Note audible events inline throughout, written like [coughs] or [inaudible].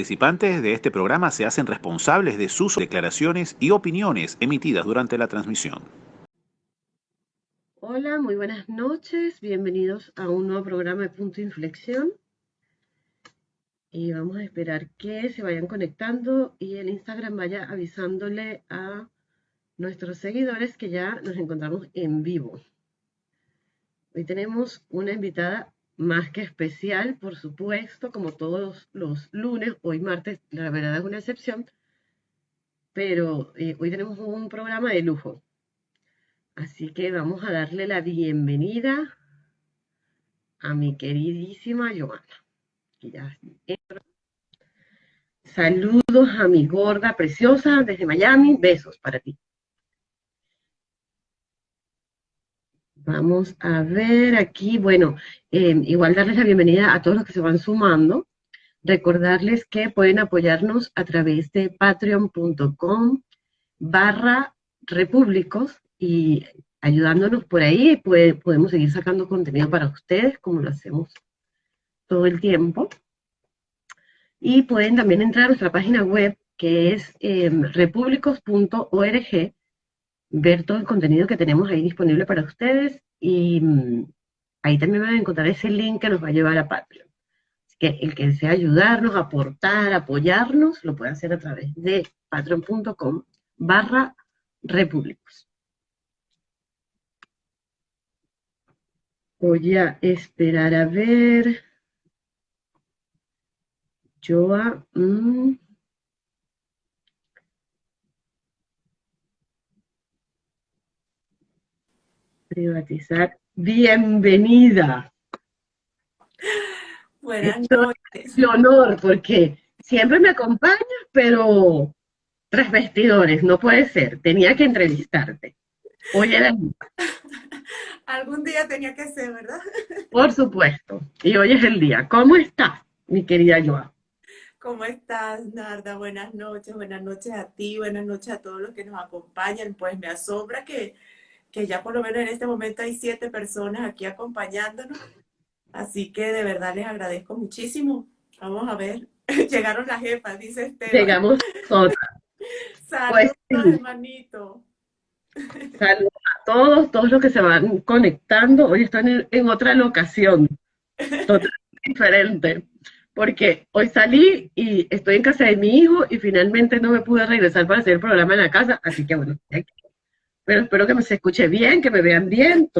participantes de este programa se hacen responsables de sus declaraciones y opiniones emitidas durante la transmisión. Hola, muy buenas noches. Bienvenidos a un nuevo programa de Punto Inflexión. Y vamos a esperar que se vayan conectando y el Instagram vaya avisándole a nuestros seguidores que ya nos encontramos en vivo. Hoy tenemos una invitada más que especial, por supuesto, como todos los lunes, hoy martes, la verdad es una excepción, pero eh, hoy tenemos un programa de lujo. Así que vamos a darle la bienvenida a mi queridísima Joana. Saludos a mi gorda preciosa desde Miami. Besos para ti. Vamos a ver aquí, bueno, eh, igual darles la bienvenida a todos los que se van sumando. Recordarles que pueden apoyarnos a través de patreon.com barra repúblicos y ayudándonos por ahí podemos seguir sacando contenido para ustedes como lo hacemos todo el tiempo. Y pueden también entrar a nuestra página web que es eh, repúblicos.org ver todo el contenido que tenemos ahí disponible para ustedes y mm, ahí también van a encontrar ese link que nos va a llevar a Patreon. Así que el que desea ayudarnos, aportar, apoyarnos, lo puede hacer a través de patreon.com barra repúblicos. Voy a esperar a ver. Joa. Mm. Privatizar. Bienvenida. Buenas noches. Un honor, porque siempre me acompañas, pero tras vestidores, no puede ser. Tenía que entrevistarte. Hoy era [laughs] el Algún día tenía que ser, ¿verdad? [laughs] Por supuesto. Y hoy es el día. ¿Cómo estás, mi querida Joa? ¿Cómo estás, Narda? Buenas noches, buenas noches a ti, buenas noches a todos los que nos acompañan. Pues me asombra que que ya por lo menos en este momento hay siete personas aquí acompañándonos. Así que de verdad les agradezco muchísimo. Vamos a ver. [laughs] Llegaron las jefas, dice Esteban. Llegamos todas. [laughs] Saludos, pues, hermanito. [laughs] Saludos a todos, todos los que se van conectando. Hoy están en, otra locación, totalmente diferente. Porque hoy salí y estoy en casa de mi hijo y finalmente no me pude regresar para hacer el programa en la casa. Así que bueno, aquí pero espero que me se escuche bien, que me vean bien.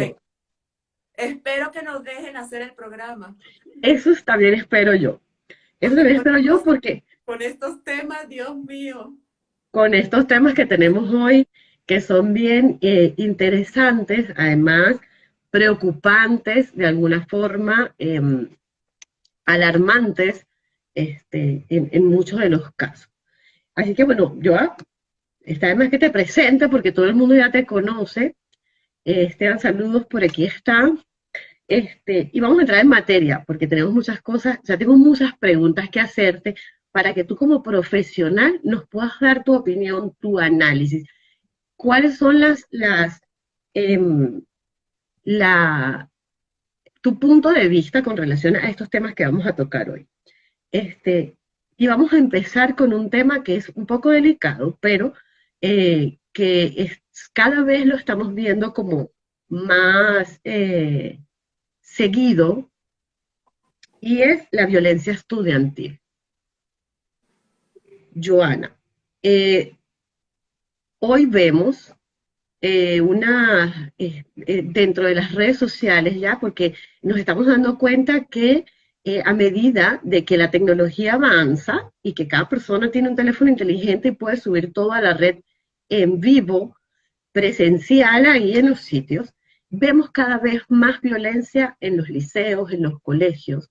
Espero que nos dejen hacer el programa. Eso también espero yo. Eso también espero yo porque... Con estos temas, Dios mío. Con estos temas que tenemos hoy, que son bien eh, interesantes, además preocupantes de alguna forma, em, alarmantes este, en, en, muchos de los casos. Así que bueno, yo Está además que te presente porque todo el mundo ya te conoce. Esteban, saludos, por aquí están. Este, y vamos a entrar en materia, porque tenemos muchas cosas, ya tengo muchas preguntas que hacerte para que tú como profesional nos puedas dar tu opinión, tu análisis. ¿Cuáles son las, las, em, la, tu punto de vista con relación a estos temas que vamos a tocar hoy? Este, y vamos a empezar con un tema que es un poco delicado, pero eh, que es, cada vez lo estamos viendo como más eh, seguido, y es la violencia estudiantil. Joana, eh, hoy vemos una, dentro de las redes sociales ya, porque nos estamos dando cuenta que a medida de que la tecnología avanza y que cada persona tiene un teléfono inteligente y puede subir todo a la red en vivo, presencial ahí en los sitios, vemos cada vez más violencia en los liceos, en los colegios,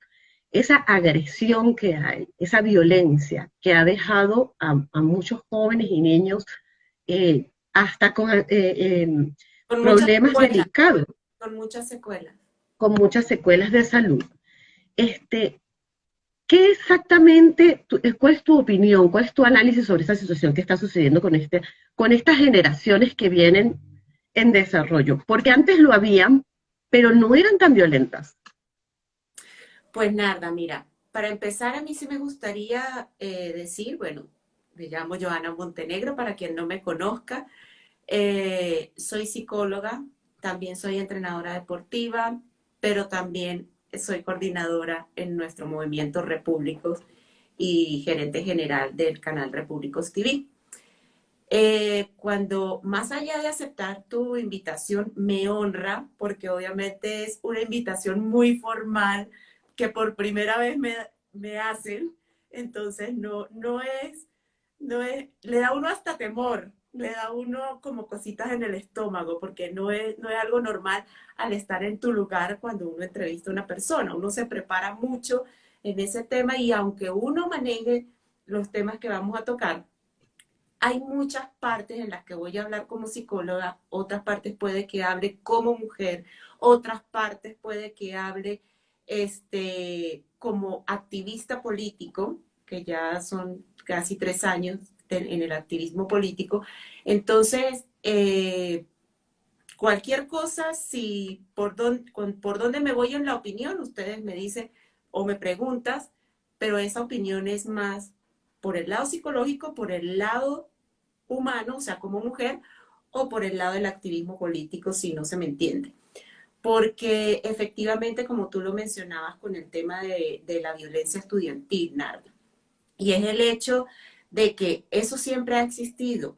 esa agresión que hay, esa violencia que ha dejado a, muchos jóvenes y niños eh, hasta con, eh, em, problemas delicados. Con muchas secuelas. Con muchas secuelas de salud. Este, ¿Qué exactamente, eh, cuál es tu opinión, cuál es tu análisis sobre esta situación que está sucediendo con, este, con estas generaciones que vienen en desarrollo? Porque antes lo habían, pero no eran tan violentas. Pues nada, mira, para empezar, a mí sí me gustaría eh, decir, bueno, me llamo Joana Montenegro, para quien no me conozca. Eh, soy psicóloga, también soy entrenadora deportiva, pero también soy coordinadora en nuestro movimiento Repúblicos y gerente general del canal Repúblicos TV. Eh, cuando más allá de aceptar tu invitación, me honra, porque obviamente es una invitación muy formal que por primera vez me, me hacen, entonces no, no, es, no es, le da uno hasta temor, le da uno como cositas en el estómago, porque no es, no es algo normal al estar en tu lugar cuando uno entrevista a una persona, uno se prepara mucho en ese tema y aunque uno maneje los temas que vamos a tocar, hay muchas partes en las que voy a hablar como psicóloga, otras partes puede que hable como mujer, otras partes puede que hable este, como activista político, que ya son casi tres años en el activismo político. Entonces, eh, cualquier cosa, si por, por dónde me voy en la opinión, ustedes me dicen o me preguntas, pero esa opinión es más por el lado psicológico, por el lado humano, o sea, como mujer, o por el lado del activismo político, si no se me entiende. Porque efectivamente, como tú lo mencionabas con el tema de, la violencia estudiantil, Narda, y es el hecho de que eso siempre ha existido.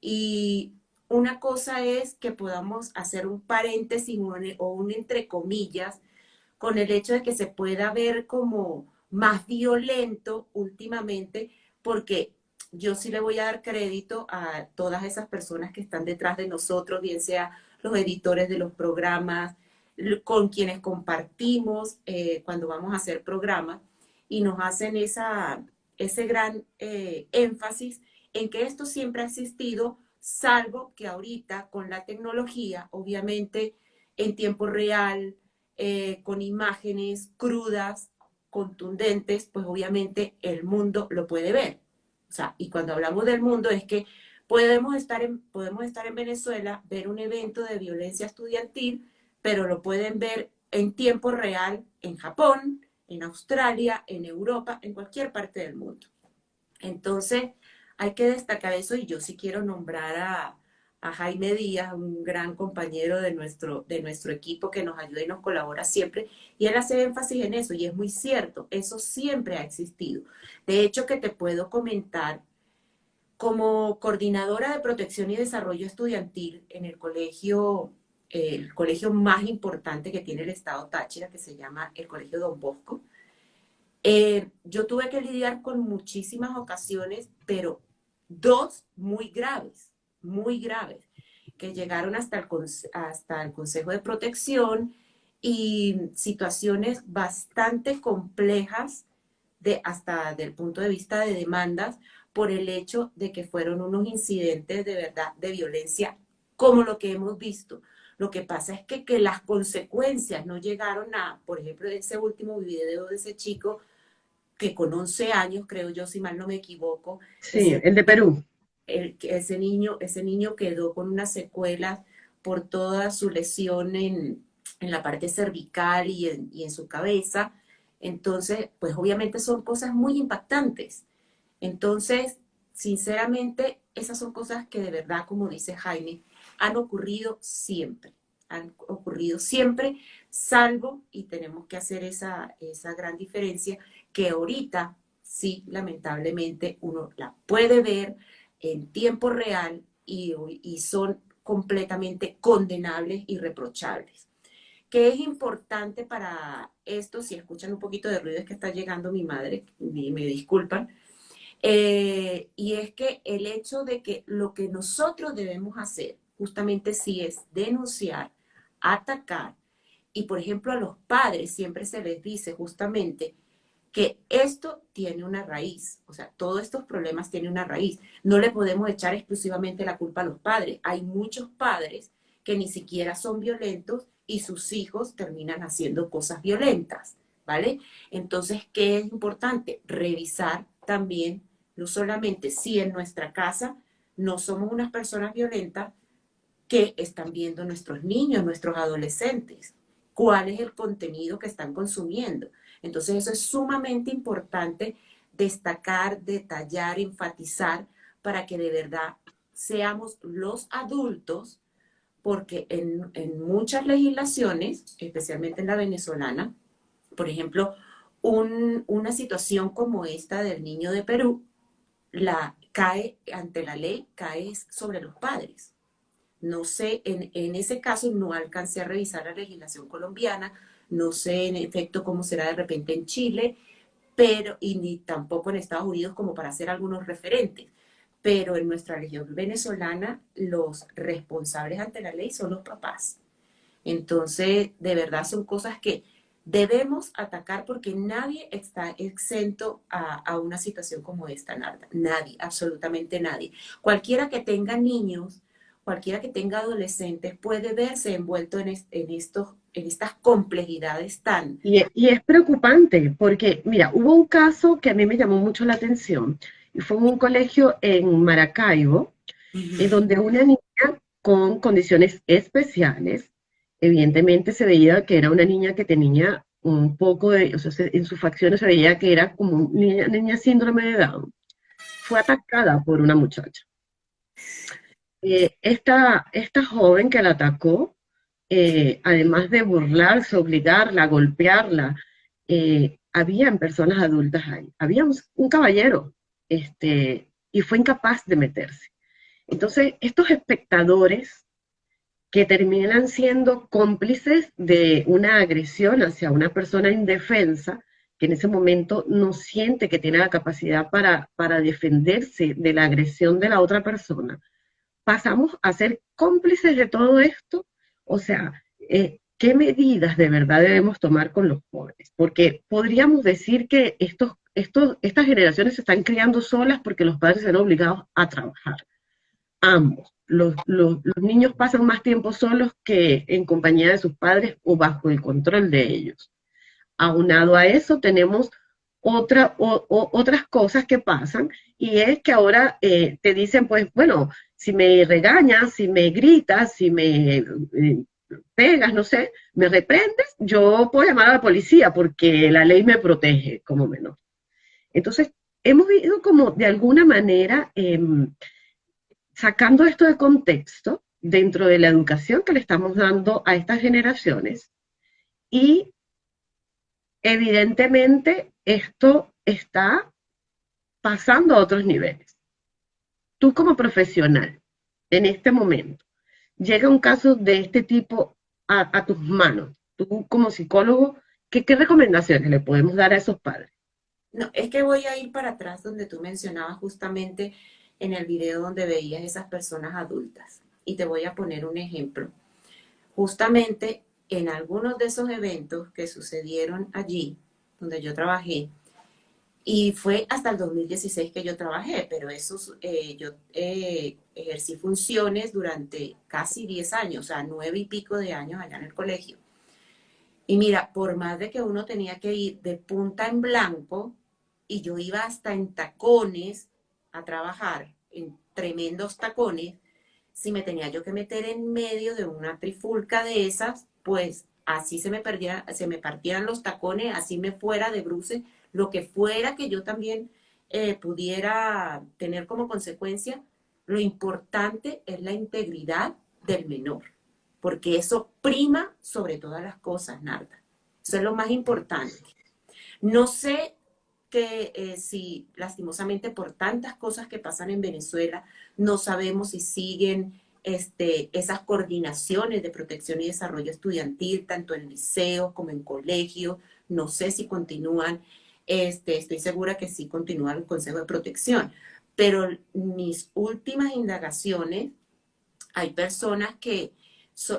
Y una cosa es que podamos hacer un paréntesis o un entre comillas con el hecho de que se pueda ver como más violento últimamente, porque yo sí le voy a dar crédito a todas esas personas que están detrás de nosotros, bien sea los editores de los programas, con quienes compartimos eh, cuando vamos a hacer programas y nos hacen esa, ese gran eh, énfasis en que esto siempre ha existido, salvo que ahorita con la tecnología, obviamente en tiempo real, eh, con imágenes crudas, contundentes, pues obviamente el mundo lo puede ver. O sea, y cuando hablamos del mundo es que podemos estar podemos estar en Venezuela, ver un evento de violencia estudiantil, pero lo pueden ver en tiempo real en Japón, en Australia, en Europa, en cualquier parte del mundo. Entonces, hay que destacar eso y yo sí quiero nombrar a, a Jaime Díaz, un gran compañero de nuestro, de nuestro equipo que nos ayuda y nos colabora siempre, y él hace énfasis en eso, y es muy cierto, eso siempre ha existido. De hecho, que te puedo comentar, como coordinadora de protección y desarrollo estudiantil en el colegio, el colegio más importante que tiene el Estado Táchira, que se llama el Colegio Don Bosco, eh, yo tuve que lidiar con muchísimas ocasiones, pero dos muy graves muy graves, que llegaron hasta el, hasta el Consejo de Protección y situaciones bastante complejas de, hasta del punto de vista de demandas por el hecho de que fueron unos incidentes de verdad de violencia como lo que hemos visto. Lo que pasa es que, que las consecuencias no llegaron a, por ejemplo, ese último video de ese chico que con 11 años, creo yo, si mal no me equivoco. Sí, el de Perú ese, niño, ese niño quedó con una secuela por toda su lesión en, la parte cervical y en, su cabeza. Entonces, pues obviamente son cosas muy impactantes. Entonces, sinceramente, esas son cosas que de verdad, como dice Jaime, han ocurrido siempre. Han ocurrido siempre, salvo, y tenemos que hacer esa, esa gran diferencia, que ahorita sí, lamentablemente, uno la puede ver, en tiempo real y, son completamente condenables y reprochables. ¿Qué es importante para esto? Si escuchan un poquito de ruido es que está llegando mi madre, y me disculpan. Eh, y es que el hecho de que lo que nosotros debemos hacer justamente sí es denunciar, atacar, y por ejemplo a los padres siempre se les dice justamente que esto tiene una raíz, o sea, todos estos problemas tienen una raíz. No le podemos echar exclusivamente la culpa a los padres. Hay muchos padres que ni siquiera son violentos y sus hijos terminan haciendo cosas violentas, ¿vale? Entonces, ¿qué es importante? Revisar también, no solamente si en nuestra casa no somos unas personas violentas, que están viendo nuestros niños, nuestros adolescentes, cuál es el contenido que están consumiendo Entonces eso es sumamente importante destacar, detallar, enfatizar para que de verdad seamos los adultos, porque en, muchas legislaciones, especialmente en la venezolana, por ejemplo, una situación como esta del niño de Perú, la cae ante la ley, cae sobre los padres. No sé, en, en, ese caso no alcancé a revisar la legislación colombiana, no sé en efecto cómo será de repente en Chile, pero y ni tampoco en Estados Unidos como para hacer algunos referentes. Pero en nuestra región venezolana los responsables ante la ley son los papás. Entonces, de verdad son cosas que debemos atacar porque nadie está exento a, una situación como esta, Narda. Nadie, absolutamente nadie. Cualquiera que tenga niños, cualquiera que tenga adolescentes puede verse envuelto en, estos, en estas complejidades tan... Y, es preocupante porque, mira, hubo un caso que a mí me llamó mucho la atención y fue en un colegio en Maracaibo, en donde una niña con condiciones especiales evidentemente se veía que era una niña que tenía un poco de, o sea, en sus facciones se veía que era como una niña, síndrome de Down. Fue atacada por una muchacha. Eh, esta, esta joven que la atacó, eh, además de burlarse, obligarla, golpearla, eh, habían personas adultas ahí. Había un, caballero este, y fue incapaz de meterse. Entonces, estos espectadores que terminan siendo cómplices de una agresión hacia una persona indefensa, que en ese momento no siente que tiene la capacidad para, para defenderse de la agresión de la otra persona, pasamos a ser cómplices de todo esto. O sea, eh, ¿qué medidas de verdad debemos tomar con los jóvenes? Porque podríamos decir que estos, estos, estas generaciones se están criando solas porque los padres se han obligado a trabajar. Ambos los, niños pasan más tiempo solos que en compañía de sus padres o bajo el control de ellos. Aunado a eso, tenemos otra, otras cosas que pasan y es que ahora eh, te dicen, pues bueno, si me regañas, si me gritas, si me eh, pegas, no sé, me reprendes, yo puedo llamar a la policía porque la ley me protege como menor. Entonces, hemos ido como de alguna manera em, sacando esto de contexto dentro de la educación que le estamos dando a estas generaciones y evidentemente esto está pasando a otros niveles. Tú como profesional, en este momento, llega un caso de este tipo a, tus manos, tú como psicólogo, ¿qué, ¿qué recomendaciones le podemos dar a esos padres? No, es que voy a ir para atrás donde tú mencionabas justamente en el video donde veías esas personas adultas. Y te voy a poner un ejemplo. Justamente en algunos de esos eventos que sucedieron allí, donde yo trabajé, y fue hasta el 2016 que yo trabajé, pero eso, eh, yo eh, ejercí funciones durante casi 10 años, o sea, nueve y pico de años allá en el colegio. Y mira, por más de que uno tenía que ir de punta en blanco, y yo iba hasta en tacones, a trabajar en tremendos tacones, si me tenía yo que meter en medio de una trifulca de esas, pues así se me, perdiera, se me partieran los tacones, así me fuera de bruce, lo que fuera que yo también eh, pudiera tener como consecuencia, lo importante es la integridad del menor, porque eso prima sobre todas las cosas, Narda. Eso es lo más importante. No sé que eh, si lastimosamente por tantas cosas que pasan en Venezuela, no sabemos si siguen este, esas coordinaciones de protección y desarrollo estudiantil, tanto en liceo como en colegio, no sé si continúan, este, estoy segura que sí continúa el Consejo de Protección, pero mis últimas indagaciones, hay personas que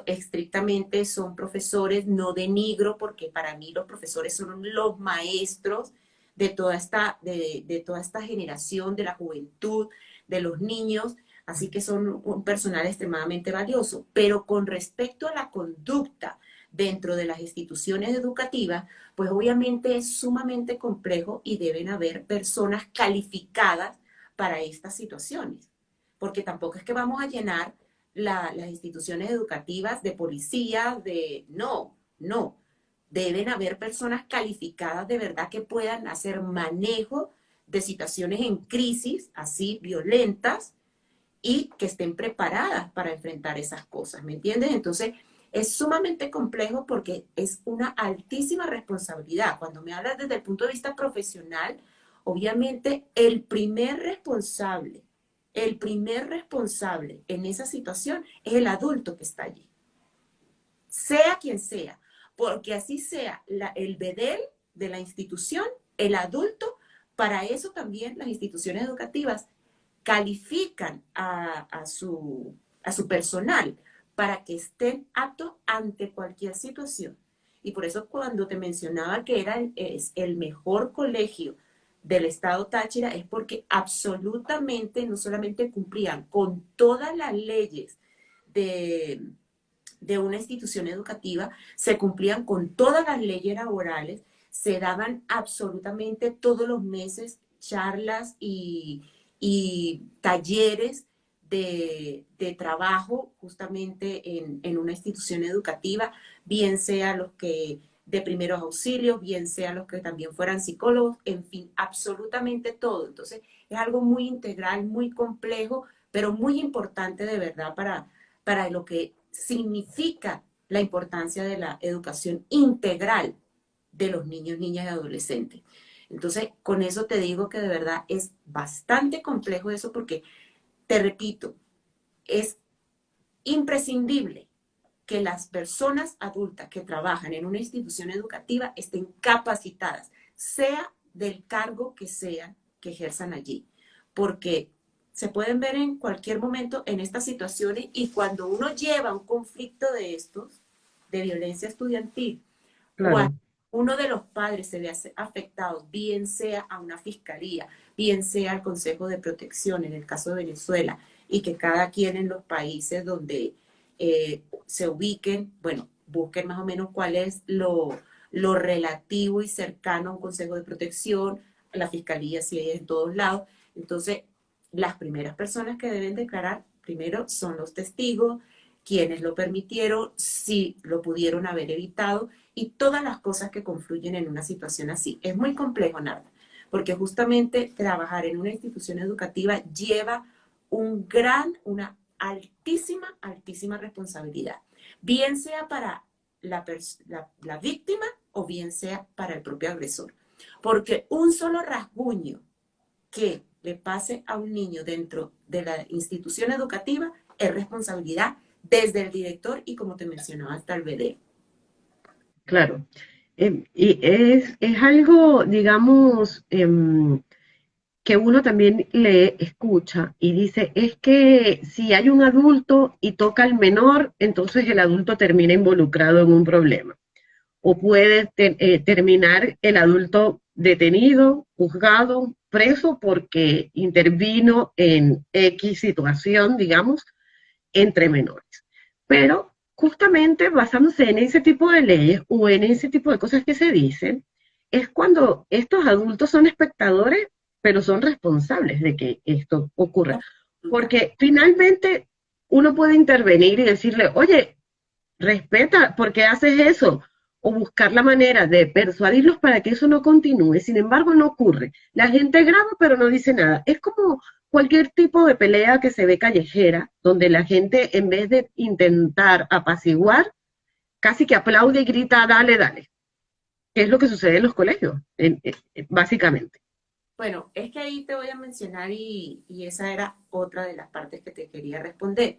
estrictamente son profesores, no denigro, porque para mí los profesores son los maestros de toda esta, de, toda esta generación, de la juventud, de los niños, así que son un personal extremadamente valioso. Pero con respecto a la conducta dentro de las instituciones educativas, pues obviamente es sumamente complejo y deben haber personas calificadas para estas situaciones, porque tampoco es que vamos a llenar las instituciones educativas de policía, de no, no Deben haber personas calificadas de verdad que puedan hacer manejo de situaciones en crisis, así violentas, y que estén preparadas para enfrentar esas cosas, ¿me entiendes? Entonces, es sumamente complejo porque es una altísima responsabilidad. Cuando me hablas desde el punto de vista profesional, obviamente el primer responsable, el primer responsable en esa situación es el adulto que está allí. Sea quien sea, porque así sea el bedel de la institución, el adulto, para eso también las instituciones educativas califican a, su, a su personal para que estén aptos ante cualquier situación. Y por eso cuando te mencionaba que era es el mejor colegio del estado Táchira es porque absolutamente no solamente cumplían con todas las leyes de, de una institución educativa, se cumplían con todas las leyes laborales, se daban absolutamente todos los meses charlas y, y talleres de, de, trabajo justamente en, en, una institución educativa, bien sea los que de primeros auxilios, bien sea los que también fueran psicólogos, en fin, absolutamente todo. Entonces, es algo muy integral, muy complejo, pero muy importante de verdad para, para lo que significa la importancia de la educación integral de los niños, niñas y adolescentes. Entonces, con eso te digo que de verdad es bastante complejo eso porque, te repito, es imprescindible que las personas adultas que trabajan en una institución educativa estén capacitadas, sea del cargo que sea que ejerzan allí, porque se pueden ver en cualquier momento en estas situaciones y cuando uno lleva un conflicto de estos, de violencia estudiantil, claro. uno de los padres se ve afectado, bien sea a una fiscalía, bien sea al Consejo de Protección, en el caso de Venezuela, y que cada quien en los países donde eh, se ubiquen, bueno, busquen más o menos cuál es lo, lo relativo y cercano a un Consejo de Protección, la fiscalía si hay en todos lados. Entonces, las primeras personas que deben declarar primero son los testigos, quienes lo permitieron, si lo pudieron haber evitado y todas las cosas que confluyen en una situación así. Es muy complejo, Narda, porque justamente trabajar en una institución educativa lleva un gran, una altísima, altísima responsabilidad, bien sea para la, la, víctima o bien sea para el propio agresor. Porque un solo rasguño que le pase a un niño dentro de la institución educativa es responsabilidad desde el director y como te mencionaba hasta el BD. Claro. Em, y es, algo, digamos, em, que uno también le escucha y dice, es que si hay un adulto y toca al menor, entonces el adulto termina involucrado en un problema. O puede eh, terminar el adulto detenido, juzgado, preso porque intervino en X situación, digamos, entre menores. Pero justamente basándose en ese tipo de leyes o en ese tipo de cosas que se dicen, es cuando estos adultos son espectadores, pero son responsables de que esto ocurra. Porque finalmente uno puede intervenir y decirle, oye, respeta, ¿por qué haces eso? O buscar la manera de persuadirlos para que eso no continúe. Sin embargo, no ocurre. La gente graba, pero no dice nada. Es como cualquier tipo de pelea que se ve callejera, donde la gente en vez de intentar apaciguar, casi que aplaude y grita, dale, dale. ¿Qué es lo que sucede en los colegios, básicamente? Bueno, es que ahí te voy a mencionar y, esa era otra de las partes que te quería responder.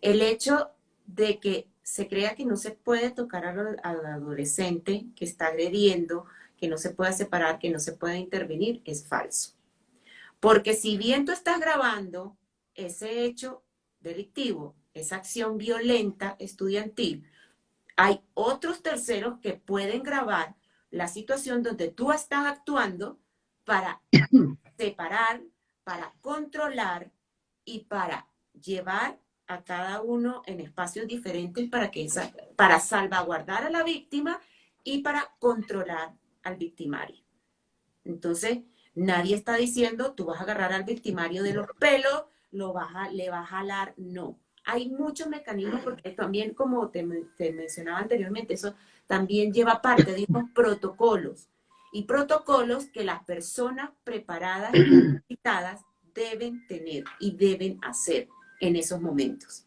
El hecho de que se crea que no se puede tocar al, al adolescente que está agrediendo, que no se puede separar, que no se puede intervenir, es falso. Porque si bien tú estás grabando ese hecho delictivo, esa acción violenta estudiantil, hay otros terceros que pueden grabar la situación donde tú estás actuando para [coughs] separar, para controlar y para llevar a cada uno en espacios diferentes para, que para salvaguardar a la víctima y para controlar al victimario. Entonces, Nadie está diciendo, tú vas a agarrar al victimario de los pelos, lo vas a, le vas a jalar, no. hay muchos mecanismos porque también, como te, mencionaba anteriormente, eso también lleva parte de unos protocolos y protocolos que las personas preparadas y capacitadas deben tener y deben hacer en esos momentos.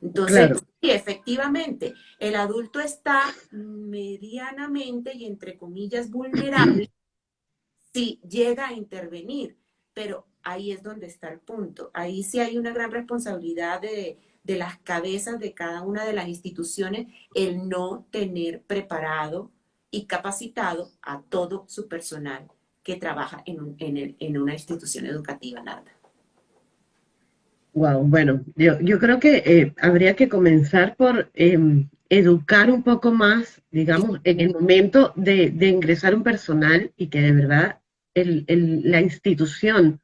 Entonces, sí, efectivamente, el adulto está medianamente y entre comillas vulnerable si llega a intervenir, pero ahí es donde está el punto. Ahí sí hay una gran responsabilidad de, las cabezas de cada una de las instituciones el no tener preparado y capacitado a todo su personal que trabaja en, en, una institución educativa, nada. Wow, bueno, yo, yo creo que eh, habría que comenzar por em, educar un poco más, digamos, en el momento de, de ingresar un personal y que de verdad el, el, la institución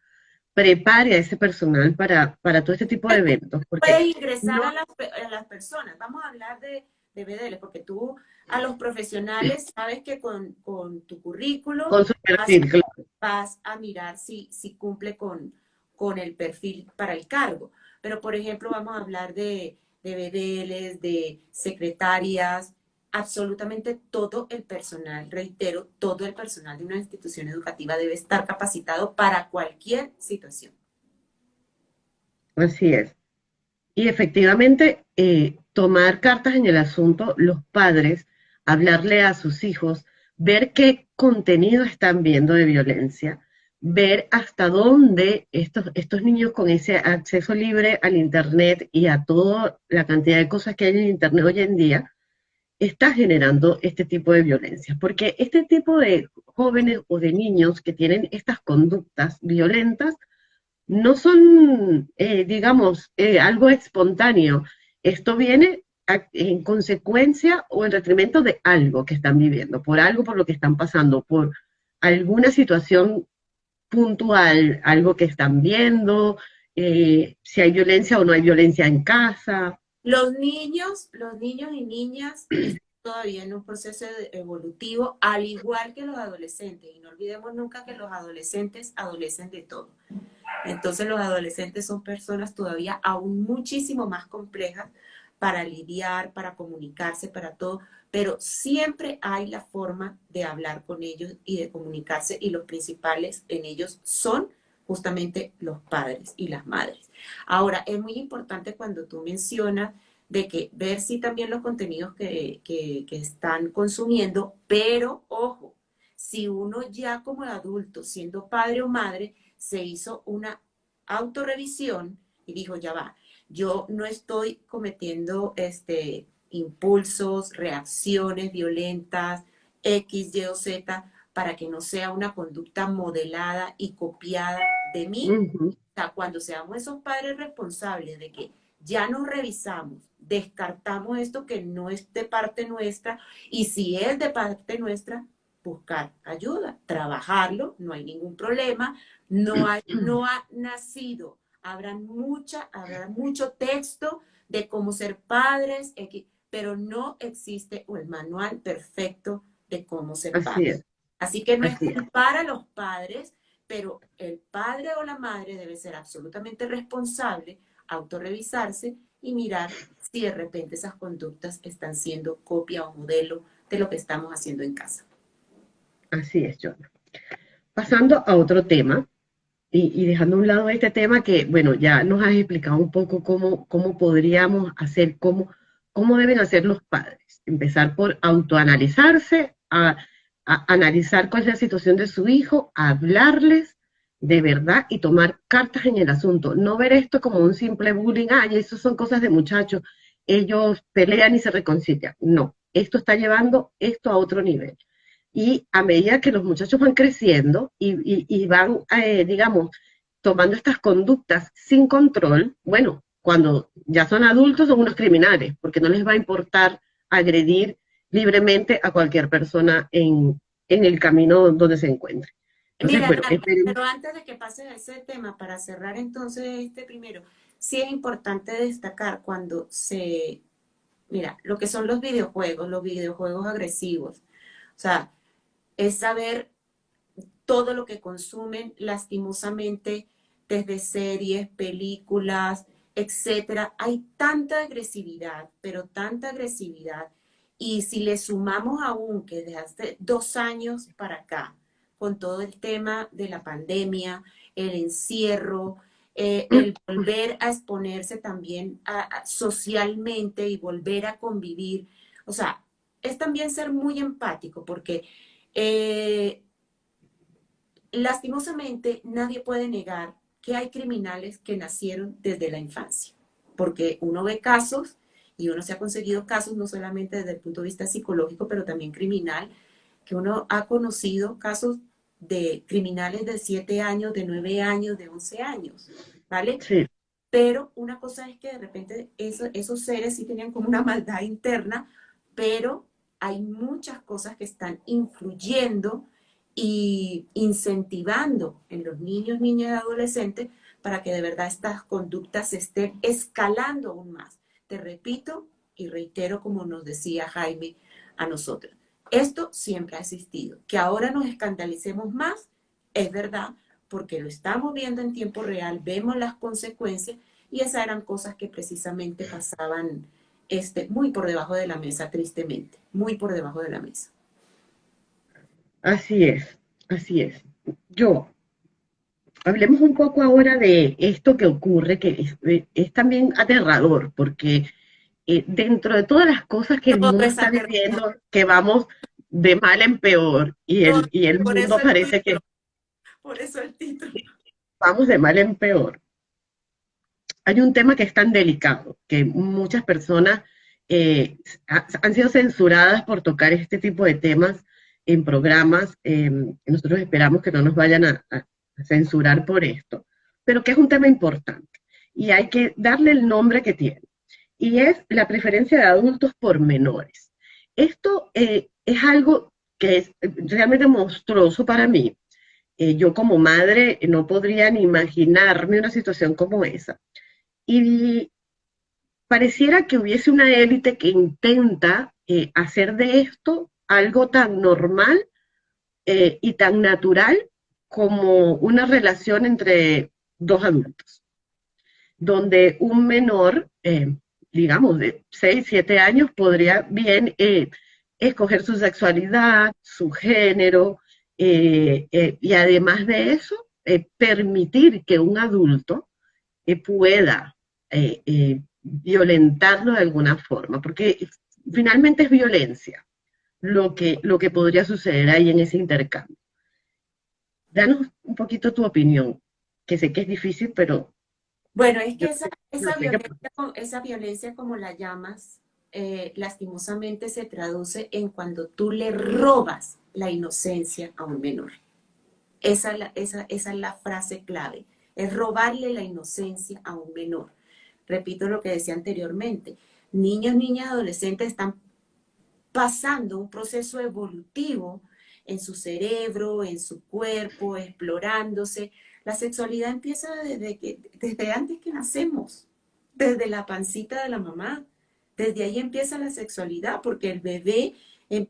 prepare a ese personal para, para todo este tipo de eventos. Puede ingresar a, las, a, las, personas, vamos a hablar de, de BDL, porque tú a los profesionales sabes que con, con tu currículo con su perfil, vas, claro. vas, a mirar si, si cumple con, con el perfil para el cargo. Pero, por ejemplo, vamos a hablar de, de BDLs, de secretarias, absolutamente todo el personal, reitero, todo el personal de una institución educativa debe estar capacitado para cualquier situación. Así es. Y efectivamente, eh, tomar cartas en el asunto, los padres, hablarle a sus hijos, ver qué contenido están viendo de violencia, ver hasta dónde estos, estos niños con ese acceso libre al Internet y a toda la cantidad de cosas que hay en Internet hoy en día, está generando este tipo de violencia. Porque este tipo de jóvenes o de niños que tienen estas conductas violentas no son, eh, digamos, eh, algo espontáneo. Esto viene en consecuencia o en detrimento de algo que están viviendo, por algo por lo que están pasando, por alguna situación puntual, algo que están viendo, eh, si hay violencia o no hay violencia en casa, los niños, los niños y niñas están todavía en un proceso evolutivo, al igual que los adolescentes. Y no olvidemos nunca que los adolescentes adolecen de todo. Entonces los adolescentes son personas todavía aún muchísimo más complejas para lidiar, para comunicarse, para todo, pero siempre hay la forma de hablar con ellos y de comunicarse y los principales en ellos son justamente los padres y las madres. Ahora, es muy importante cuando tú mencionas de que ver si también los contenidos que, que, están consumiendo, pero ojo, si uno ya como adulto, siendo padre o madre, se hizo una autorrevisión y dijo, ya va, yo no estoy cometiendo este, impulsos, reacciones violentas, X, Y o Z, para que no sea una conducta modelada y copiada de mí. Cuando seamos esos padres responsables de que ya nos revisamos, descartamos esto que no es de parte nuestra y si es de parte nuestra, buscar ayuda, trabajarlo, no hay ningún problema, no, [clears throat] hay, no ha nacido, habrá, mucha, habrá mucho texto de cómo ser padres, pero no existe el manual perfecto de cómo ser padres. Así que no es para los padres, pero el padre o la madre debe ser absolutamente responsable, autorrevisarse y mirar si de repente esas conductas están siendo copia o modelo de lo que estamos haciendo en casa. Así es, John. Pasando a otro tema, y, dejando a un lado este tema que, bueno, ya nos has explicado un poco cómo, cómo podríamos hacer, cómo, cómo deben hacer los padres. Empezar por autoanalizarse, a analizar cuál es la situación de su hijo, hablarles de verdad y tomar cartas en el asunto. No ver esto como un simple bullying, ay, eso son cosas de muchachos, ellos pelean y se reconcilian. No, esto está llevando esto a otro nivel. Y a medida que los muchachos van creciendo y, van, eh, digamos, tomando estas conductas sin control, bueno, cuando ya son adultos son unos criminales, porque no les va a importar agredir libremente a cualquier persona en, el camino donde se encuentre. Mira, pero antes de que pase a ese tema, para cerrar entonces este primero, sí es importante destacar cuando se, mira, lo que son los videojuegos, los videojuegos agresivos, o sea, es saber todo lo que consumen lastimosamente desde series, películas, etcétera. Hay tanta agresividad, pero tanta agresividad. Y si le sumamos aún que desde hace dos años para acá, con todo el tema de la pandemia, el encierro, eh, el volver a exponerse también socialmente y volver a convivir. O sea, es también ser muy empático porque eh, lastimosamente nadie puede negar que hay criminales que nacieron desde la infancia, porque uno ve casos y uno se ha conseguido casos no solamente desde el punto de vista psicológico, pero también criminal, que uno ha conocido casos de criminales de 7 años, de 9 años, de 11 años, ¿vale? Sí. Pero una cosa es que de repente esos seres sí tenían como una maldad interna, pero hay muchas cosas que están influyendo y incentivando en los niños, niñas y adolescentes para que de verdad estas conductas estén escalando aún más. Te repito y reitero como nos decía Jaime a nosotros. Esto siempre ha existido. Que ahora nos escandalicemos más, es verdad, porque lo estamos viendo en tiempo real, vemos las consecuencias y esas eran cosas que precisamente pasaban este, muy por debajo de la mesa, tristemente, muy por debajo de la mesa. Así es, así es. Yo, hablemos un poco ahora de esto que ocurre, que es, también aterrador, porque eh, dentro de todas las cosas que el mundo está viviendo, que vamos de mal en peor, y el, y el mundo parece que... Por eso el título. Vamos de mal en peor. Hay un tema que es tan delicado, que muchas personas eh, han sido censuradas por tocar este tipo de temas en programas. Nosotros esperamos que no nos vayan a, censurar por esto, pero que es un tema importante y hay que darle el nombre que tiene. Y es la preferencia de adultos por menores. Esto eh, es algo que es realmente monstruoso para mí. Eh, yo como madre no podría ni imaginarme una situación como esa. Y pareciera que hubiese una élite que intenta eh, hacer de esto algo tan normal eh, y tan natural como una relación entre dos adultos, donde un menor, eh, digamos, de 6, 7 años, podría bien eh, escoger su sexualidad, su género, y además de eso, permitir que un adulto pueda violentarlo de alguna forma, porque finalmente es violencia lo que, lo que podría suceder ahí en ese intercambio. Danos un poquito tu opinión, que sé que es difícil, pero... Bueno, es que esa, esa, violencia, esa violencia, como la llamas, eh, lastimosamente se traduce en cuando tú le robas la inocencia a un menor. Esa, esa, esa es la frase clave, es robarle la inocencia a un menor. Repito lo que decía anteriormente, niños, niñas, adolescentes están pasando un proceso evolutivo en su cerebro, en su cuerpo, explorándose. La sexualidad empieza desde, que, desde antes que nacemos, desde la pancita de la mamá. Desde ahí empieza la sexualidad, porque el bebé, em,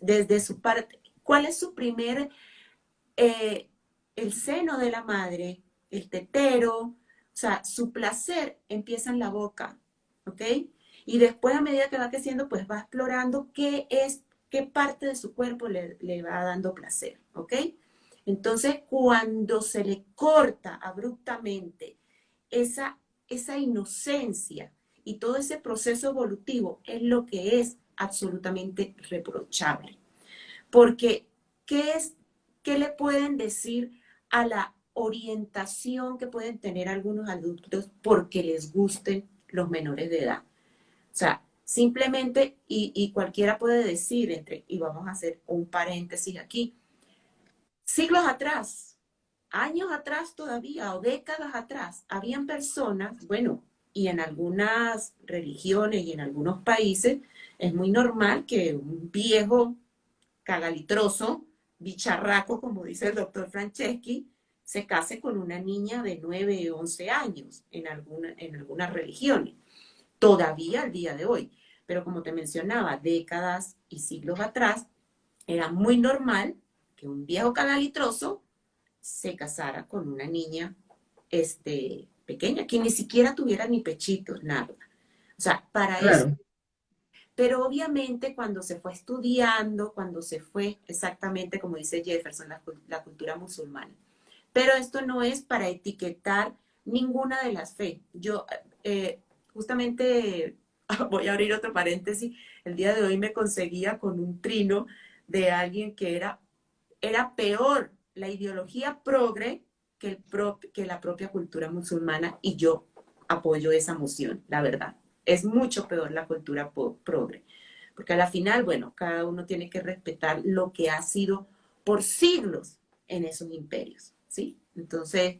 desde su parte, ¿cuál es su primer, eh, el seno de la madre, el tetero, o sea, su placer empieza en la boca, ¿ok? Y después, a medida que va creciendo, pues va explorando qué es, qué parte de su cuerpo le, va dando placer, ¿ok? Entonces, cuando se le corta abruptamente esa, esa inocencia y todo ese proceso evolutivo, es lo que es absolutamente reprochable. Porque, ¿qué, es, ¿qué le pueden decir a la orientación que pueden tener algunos adultos porque les gusten los menores de edad? O sea, simplemente, y, cualquiera puede decir, entre, y vamos a hacer un paréntesis aquí, siglos atrás, años atrás todavía, o décadas atrás, habían personas, bueno, y en algunas religiones y en algunos países es muy normal que un viejo cagalitroso, bicharraco, como dice el doctor Franceschi, se case con una niña de 9 o 11 años en, alguna, en algunas religiones todavía al día de hoy. Pero como te mencionaba, décadas y siglos atrás, era muy normal que un viejo canalitroso se casara con una niña este, pequeña, que ni siquiera tuviera ni pechitos, nada. O sea, para eso. Pero obviamente cuando se fue estudiando, cuando se fue exactamente como dice Jefferson, la, cultura musulmana. Pero esto no es para etiquetar ninguna de las fe. Yo eh, justamente [laughs] voy a abrir otro paréntesis. El día de hoy me conseguía con un trino de alguien que era, era peor la ideología progre que, la propia cultura musulmana y yo apoyo esa moción, la verdad. Es mucho peor la cultura progre. Porque a la final, bueno, cada uno tiene que respetar lo que ha sido por siglos en esos imperios, ¿sí? Entonces,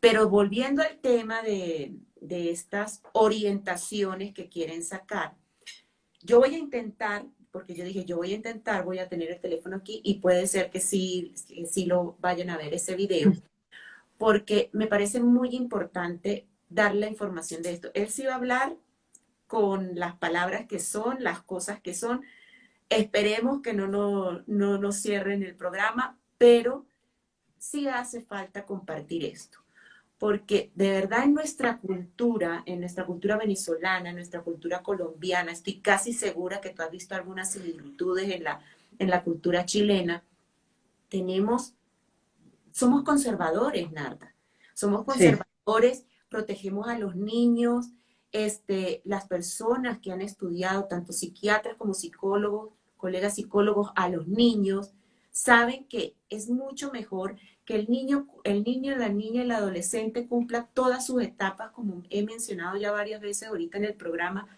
pero volviendo al tema de, de estas orientaciones que quieren sacar, yo voy a intentar, porque yo dije, yo voy a intentar, voy a tener el teléfono aquí y puede ser que sí, sí lo vayan a ver ese video, porque me parece muy importante dar la información de esto. Él sí va a hablar con las palabras que son, las cosas que son. Esperemos que no, no, no nos cierren el programa, pero sí hace falta compartir esto. Porque de verdad en nuestra cultura, en nuestra cultura venezolana, en nuestra cultura colombiana, estoy casi segura que tú has visto algunas similitudes en la, en la cultura chilena, tenemos somos conservadores, Narda. Somos conservadores, protegemos a los niños, este, las personas que han estudiado, tanto psiquiatras como psicólogos, colegas psicólogos, a los niños, saben que es mucho mejor que el niño, el niño, la niña, el adolescente cumpla todas sus etapas, como he mencionado ya varias veces ahorita en el programa,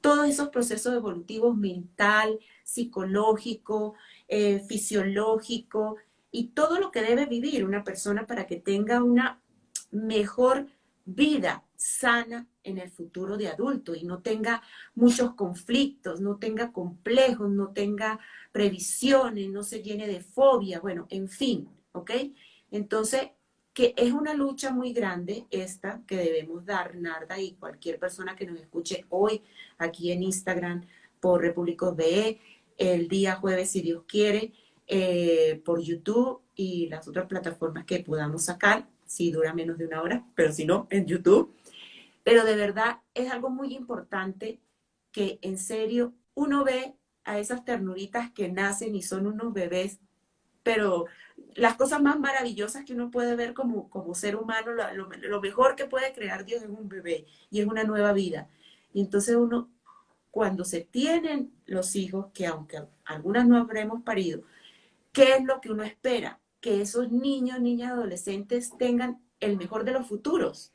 todos esos procesos evolutivos mental, psicológico, eh, fisiológico, y todo lo que debe vivir una persona para que tenga una mejor vida sana en el futuro de adulto y no tenga muchos conflictos, no tenga complejos, no tenga previsiones, no se llene de fobia, bueno, en fin, ¿ok? Entonces, que es una lucha muy grande esta que debemos dar, Narda, y cualquier persona que nos escuche hoy aquí en Instagram por Repúblicos BE, el día jueves, si Dios quiere, eh, por YouTube y las otras plataformas que podamos sacar, si dura menos de una hora, pero si no, en YouTube. Pero de verdad es algo muy importante que en serio uno ve a esas ternuritas que nacen y son unos bebés, pero las cosas más maravillosas que uno puede ver como, como ser humano, lo, mejor que puede crear Dios es un bebé y es una nueva vida. Y entonces uno, cuando se tienen los hijos, que aunque algunas no habremos parido, ¿Qué es lo que uno espera? Que esos niños, niñas, adolescentes tengan el mejor de los futuros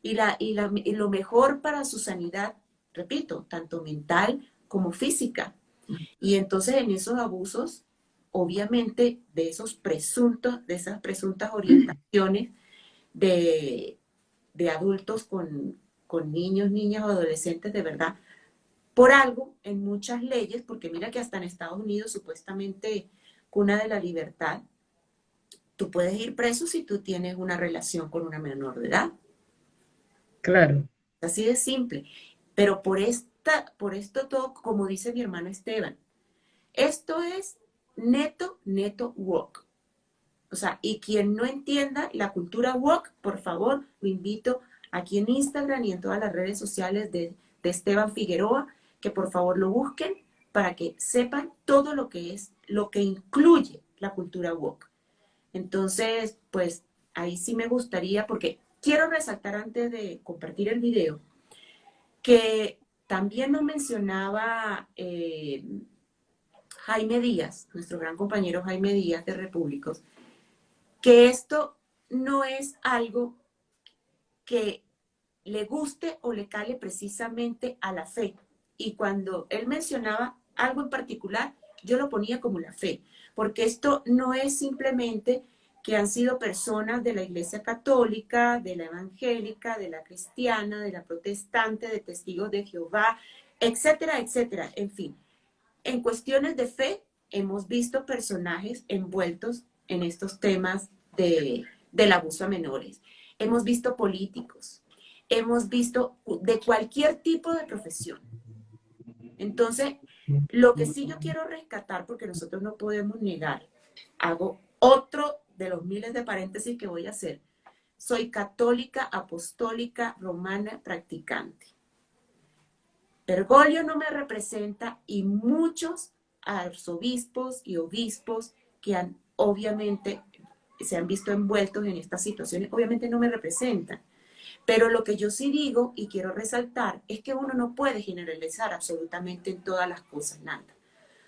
y, la, y, lo mejor para su sanidad, repito, tanto mental como física. Y entonces en esos abusos, obviamente, de esos presuntos, de esas presuntas orientaciones de, adultos con, con niños, niñas o adolescentes, de verdad, por algo en muchas leyes, porque mira que hasta en Estados Unidos supuestamente cuna de la libertad, tú puedes ir preso si tú tienes una relación con una menor de edad. Claro. Así de simple. Pero por, esta, por esto todo, como dice mi hermano Esteban, esto es neto, neto walk. O sea, y quien no entienda la cultura walk, por favor, lo invito aquí en Instagram y en todas las redes sociales de, de Esteban Figueroa, que por favor lo busquen para que sepan todo lo que es lo que incluye la cultura woke. Entonces, pues ahí sí me gustaría, porque quiero resaltar antes de compartir el video, que también nos mencionaba eh, Jaime Díaz, nuestro gran compañero Jaime Díaz de Repúblicos, que esto no es algo que le guste o le cale precisamente a la fe. Y cuando él mencionaba algo en particular, yo lo ponía como la fe, porque esto no es simplemente que han sido personas de la Iglesia Católica, de la Evangélica, de la Cristiana, de la Protestante, de Testigos de Jehová, etcétera, etcétera. En fin, en cuestiones de fe hemos visto personajes envueltos en estos temas de, del abuso a menores. Hemos visto políticos, hemos visto de cualquier tipo de profesión. Entonces, lo que sí yo quiero rescatar, porque nosotros no podemos negar, hago otro de los miles de paréntesis que voy a hacer, soy católica, apostólica, romana, practicante. Bergoglio no me representa y muchos arzobispos y obispos que han obviamente se han visto envueltos en estas situaciones, obviamente no me representan. Pero lo que yo sí digo y quiero resaltar es que uno no puede generalizar absolutamente en todas las cosas nada.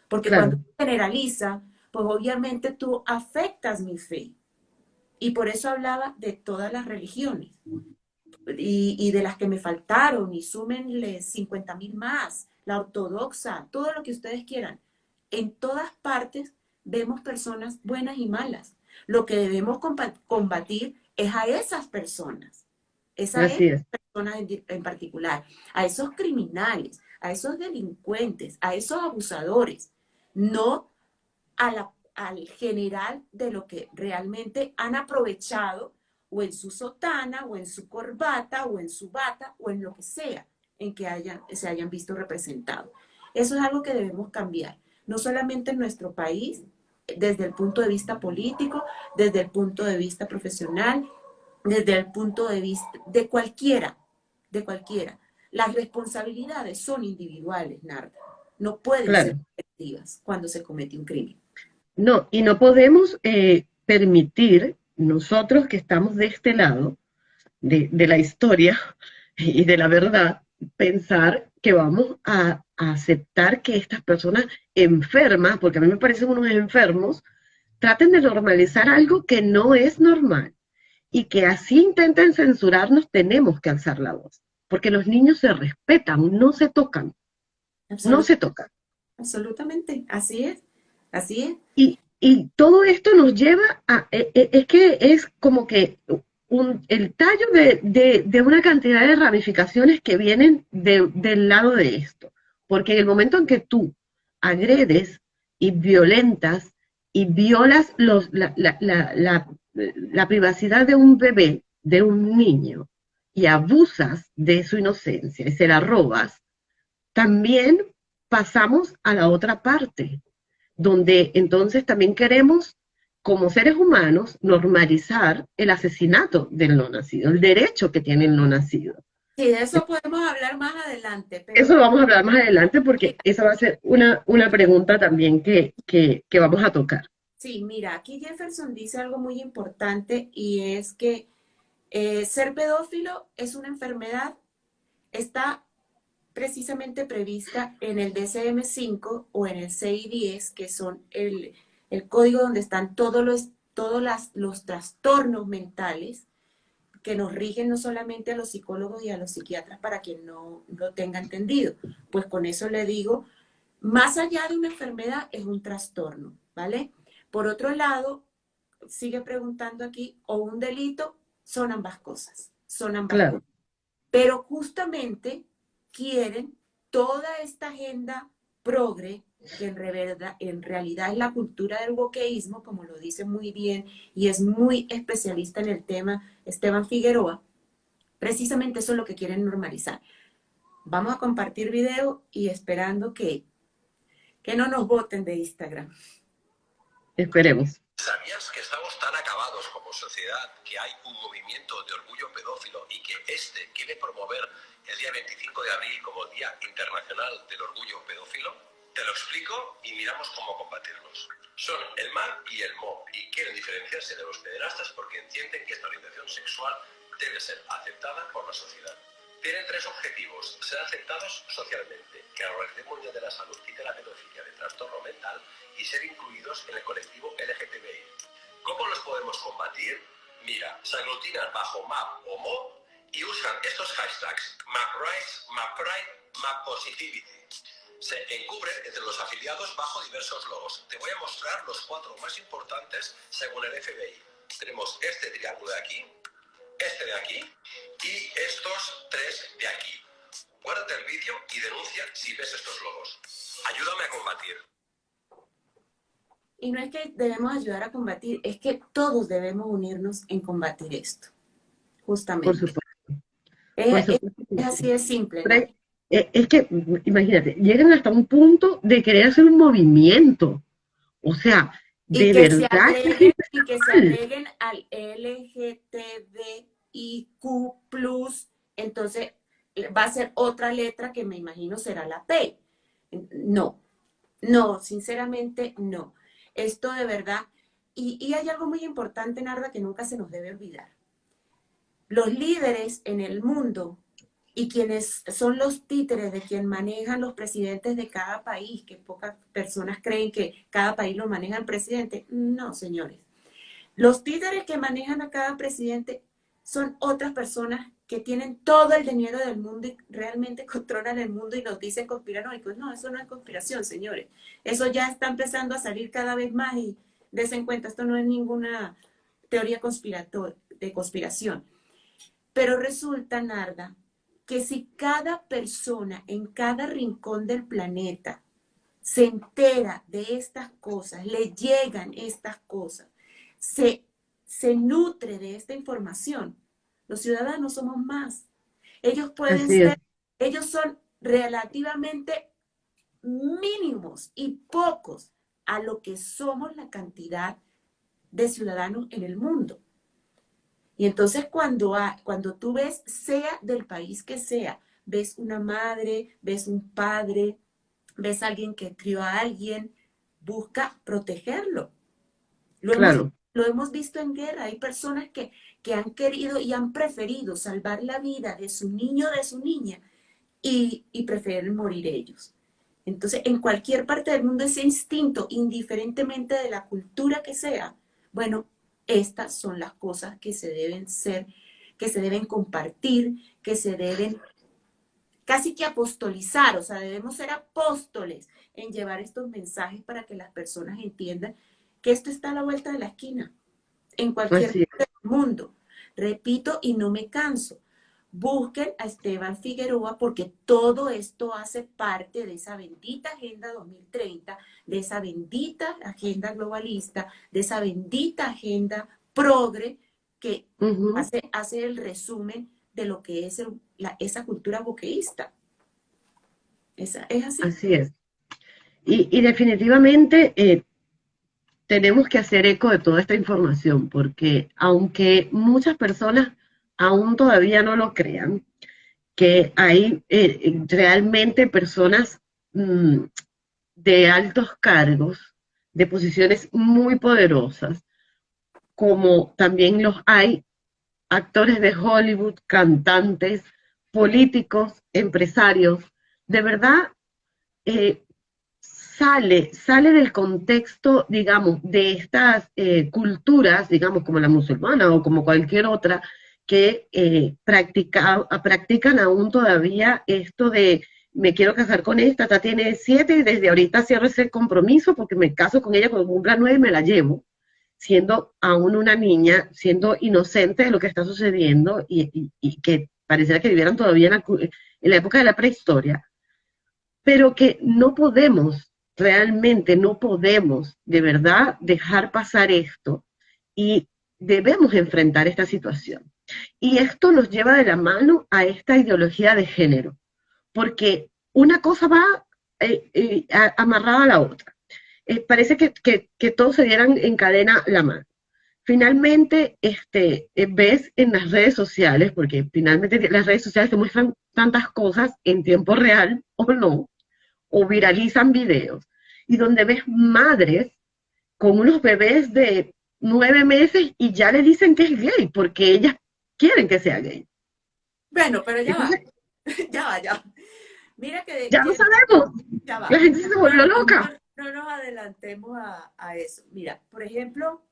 Porque cuando generaliza, pues obviamente tú afectas mi fe. Y por eso hablaba de todas las religiones. Y, y de las que me faltaron, y súmenle 50 mil más, la ortodoxa, todo lo que ustedes quieran. En todas partes vemos personas buenas y malas. Lo que debemos combatir es a esas personas, esas personas en, particular, a esos criminales, a esos delincuentes, a esos abusadores, no a la, al general de lo que realmente han aprovechado o en su sotana, o en su corbata, o en su bata, o en lo que sea en que hayan, se hayan visto representados. Eso es algo que debemos cambiar, no solamente en nuestro país, desde el punto de vista político, desde el punto de vista profesional, desde el punto de vista de cualquiera, de cualquiera. Las responsabilidades son individuales, Narda. No pueden ser colectivas cuando se comete un crimen. No, y no podemos eh, permitir, nosotros que estamos de este lado de, de la historia [laughs] y de la verdad, pensar que vamos a, aceptar que estas personas enfermas, porque a mí me parecen unos enfermos, traten de normalizar algo que no es normal y que así intenten censurarnos, tenemos que alzar la voz, porque los niños se respetan, no se tocan, no se tocan. Absolutamente, así es, así es. Y, y todo esto nos lleva a, e, e, es que es como que el tallo de, una cantidad de ramificaciones que vienen del lado de esto. Porque en el momento en que tú agredes y violentas y violas los, la, la privacidad de un bebé, de un niño, y abusas de su inocencia y se la robas, también pasamos a la otra parte, donde entonces también queremos como seres humanos, normalizar el asesinato del no nacido, el derecho que tiene el no nacido. Sí, de eso podemos hablar más adelante. Eso lo vamos a hablar más adelante porque esa va a ser una, una pregunta también que, que, que vamos a tocar. Sí, mira, aquí Jefferson dice algo muy importante y es que eh, ser pedófilo es una enfermedad, está precisamente prevista en el DCM5 o en el CI10, que son el, el código donde están todos los, todos los trastornos mentales que nos rigen no solamente a los psicólogos y a los psiquiatras para quien no lo tenga entendido. Pues con eso le digo, más allá de una enfermedad es un trastorno, ¿vale? Por otro lado, sigue preguntando aquí, o un delito, son ambas cosas, son ambas cosas. Pero justamente quieren toda esta agenda progre que en, en realidad es la cultura del boqueísmo, como lo dice muy bien y es muy especialista en el tema Esteban Figueroa, precisamente eso es lo que quieren normalizar. Vamos a compartir video y esperando que, que no nos voten de Instagram. Esperemos. ¿Sabías que estamos tan acabados sociedad que hay un movimiento de orgullo pedófilo y que este quiere promover el día 25 de abril como Día Internacional del Orgullo Pedófilo? Te lo explico y miramos cómo combatirlos. Son el mal y el mo y quieren diferenciarse de los pederastas porque entienden que esta orientación sexual debe ser aceptada por la sociedad. Tienen tres objetivos, ser aceptados socialmente, que la Organización Mundial de la Salud quite la pedofilia de trastorno mental y ser incluidos en el colectivo LGTBI. ¿Cómo los podemos combatir? Mira, se aglutinan bajo MAP o MO y usan estos hashtags MapRights, MapPride, MapPositivity se encubren entre los afiliados bajo diversos logos. Te voy a mostrar los cuatro más importantes según el FBI. Tenemos este triángulo de aquí, este de aquí y estos tres de aquí. Guárdate el vídeo y denuncia si ves estos logos. Ayúdame a combatir. Y no es que debemos ayudar a combatir, es que todos debemos unirnos en combatir esto. Justamente. Por supuesto. Es, así de simple. Eh, es que, imagínate, llegan hasta un punto de querer hacer un movimiento. O sea, de y que verdad se agreguen, y que se agreguen al LGTBIQ+, entonces va a ser otra letra que me imagino será la P. No, no, sinceramente no. Esto de verdad, y, y hay algo muy importante, Narda, que nunca se nos debe olvidar. Los líderes en el mundo y quienes son los títeres de quien manejan los presidentes de cada país, que pocas personas creen que cada país lo maneja el presidente. No, señores. Los títeres que manejan a cada presidente son otras personas que tienen todo el dinero del mundo y realmente [laughs] controlan el mundo y nos dicen conspiranoicos. No, eso no es conspiración, señores. Eso ya está empezando a salir cada vez más y desen cuenta, esto no es ninguna teoría de conspiración. Pero resulta, Narda, que si cada persona en cada rincón del planeta se entera de estas cosas, le llegan estas cosas, se, se nutre de esta información, los ciudadanos somos más. Ellos pueden Así ser, es. ellos son relativamente mínimos y pocos a lo que somos la cantidad de ciudadanos en el mundo. Y entonces cuando, cuando tú ves, sea del país que sea, ves una madre, ves un padre, ves a alguien que crió a alguien, busca protegerlo. Lo, hemos, lo hemos visto en guerra. Hay personas que, que han querido y han preferido salvar la vida de su niño o de su niña y, y prefieren morir ellos. Entonces, en cualquier parte del mundo ese instinto, indiferentemente de la cultura que sea, bueno, estas son las cosas que se deben ser, que se deben compartir, que se deben casi que apostolizar, o sea, debemos ser apóstoles en llevar estos mensajes para que las personas entiendan que esto está a la vuelta de la esquina, en cualquier parte del mundo. Repito y no me canso. Busquen a Esteban Figueroa porque todo esto hace parte de esa bendita Agenda 2030, de esa bendita agenda globalista, de esa bendita agenda progre que hace, hace el resumen de lo que es el- la- esa cultura boqueísta. Esa, es así. Así es. Y, y definitivamente eh, tenemos que hacer eco de toda esta información, porque aunque muchas personas aún todavía no lo crean, que hay eh, realmente personas mm, de altos cargos, de posiciones muy poderosas, como también los hay actores de Hollywood, cantantes, políticos, empresarios. De verdad, eh, sale, sale del contexto, digamos, de estas eh, culturas, digamos, como la musulmana o como cualquier otra, que eh, practica, practican aún todavía esto de me quiero casar con esta, esta tiene siete y desde ahorita cierro ese compromiso porque me caso con ella cuando cumpla nueve y me la llevo, siendo aún una niña, siendo inocente de lo que está sucediendo y, que pareciera que vivieran todavía en la, en la época de la prehistoria, pero que no podemos, realmente no podemos de verdad dejar pasar esto y debemos enfrentar esta situación. Y esto nos lleva de la mano a esta ideología de género, porque una cosa va eh, eh, amarrada a la otra. Eh, parece que, que, que todos se dieran en cadena la mano. Finalmente, este, eh, ves en las redes sociales, porque finalmente las redes sociales te muestran tantas cosas en tiempo real o no, o viralizan videos, y donde ves madres con unos bebés de nueve meses y ya le dicen que es gay, porque ellas quieren que sea gay. Bueno, pero ya va, [laughs] ya va, ya. Mira que, ya lo sabemos, ya va. la gente se volvió loca. No, no nos adelantemos a, a eso. Mira, por ejemplo,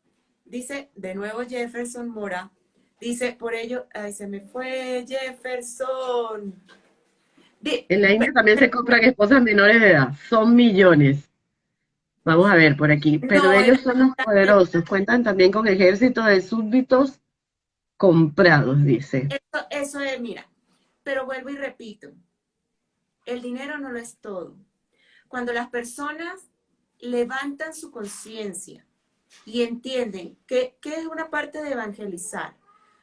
dice de nuevo Jefferson Mora, dice por ello, ay, se me fue Jefferson. En la India también se compran esposas menores de edad, son millones. Vamos a ver por aquí, pero No, ellos son los poderosos, cuentan también con ejército de súbditos comprados, dice. Eso, eso es, mira, pero vuelvo y repito, el dinero no lo es todo. Cuando las personas levantan su conciencia y entienden que, que es una parte de evangelizar,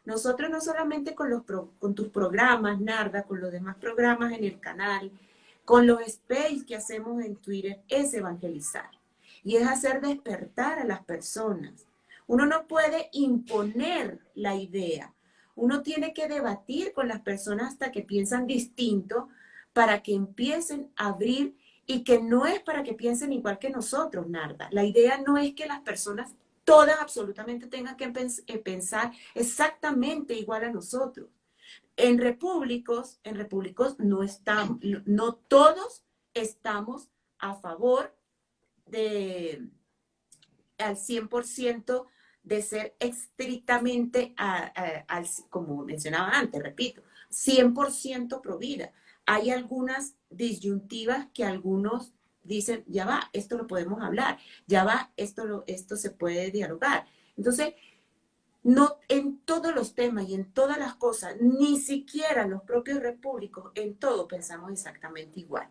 nosotros no solamente con, los con tus programas, Narda, con los demás programas en el canal, con los space que hacemos en Twitter, es evangelizar. y es hacer despertar a las personas. Uno no puede imponer la idea. Uno tiene que debatir con las personas hasta que piensan distinto para que empiecen a abrir y que no es para que piensen igual que nosotros, Narda. La idea no es que las personas todas absolutamente tengan que eh, pensar exactamente igual a nosotros. En repúblicos, en repúblicos no estamos, no todos estamos a favor de al 100% de ser estrictamente, al, como mencionaba antes, repito, 100% pro vida. Hay algunas disyuntivas que algunos dicen, ya va, esto lo podemos hablar, ya va, esto, lo, esto se puede dialogar. Entonces, no en todos los temas y en todas las cosas, ni siquiera los propios repúblicos, en todo pensamos exactamente igual.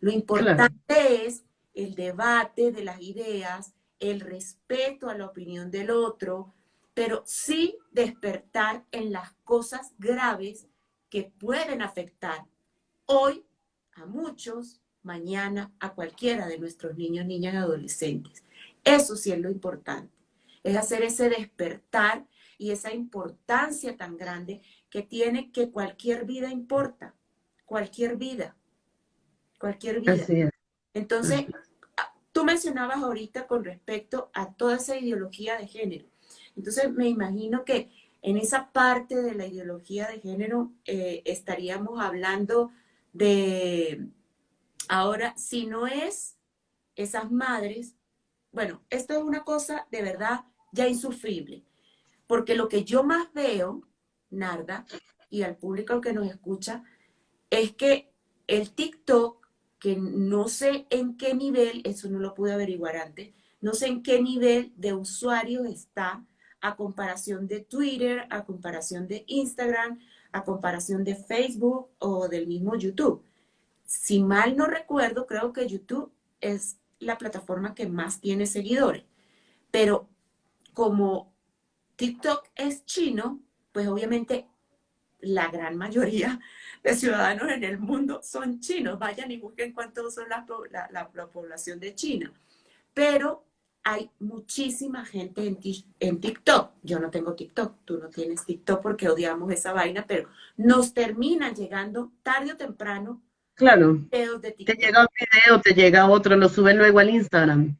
Lo importante es el debate de las ideas, el respeto a la opinión del otro, pero sí despertar en las cosas graves que pueden afectar hoy a muchos, mañana a cualquiera de nuestros niños, niñas y adolescentes. Eso sí es lo importante, es hacer ese despertar y esa importancia tan grande que tiene que cualquier vida importa, cualquier vida, cualquier vida. Entonces, tú mencionabas ahorita con respecto a toda esa ideología de género. Entonces, me imagino que en esa parte de la ideología de género eh, estaríamos hablando de, ahora, si no es esas madres, bueno, esto es una cosa de verdad ya insufrible, porque lo que yo más veo, Narda, y al público que nos escucha, es que el TikTok que no sé en qué nivel, eso no lo pude averiguar antes, no sé en qué nivel de usuario está a comparación de Twitter, a comparación de Instagram, a comparación de Facebook o del mismo YouTube. Si mal no recuerdo, creo que YouTube es la plataforma que más tiene seguidores. Pero como TikTok es chino, pues obviamente la gran mayoría de ciudadanos en el mundo son chinos. Vayan y busquen cuántos son la, la, población de China. Pero hay muchísima gente en, en, TikTok. Yo no tengo TikTok, tú no tienes TikTok porque odiamos esa vaina, pero nos terminan llegando tarde o temprano. Claro. Videos de TikTok. Te llega un video, te llega otro, lo suben luego al Instagram.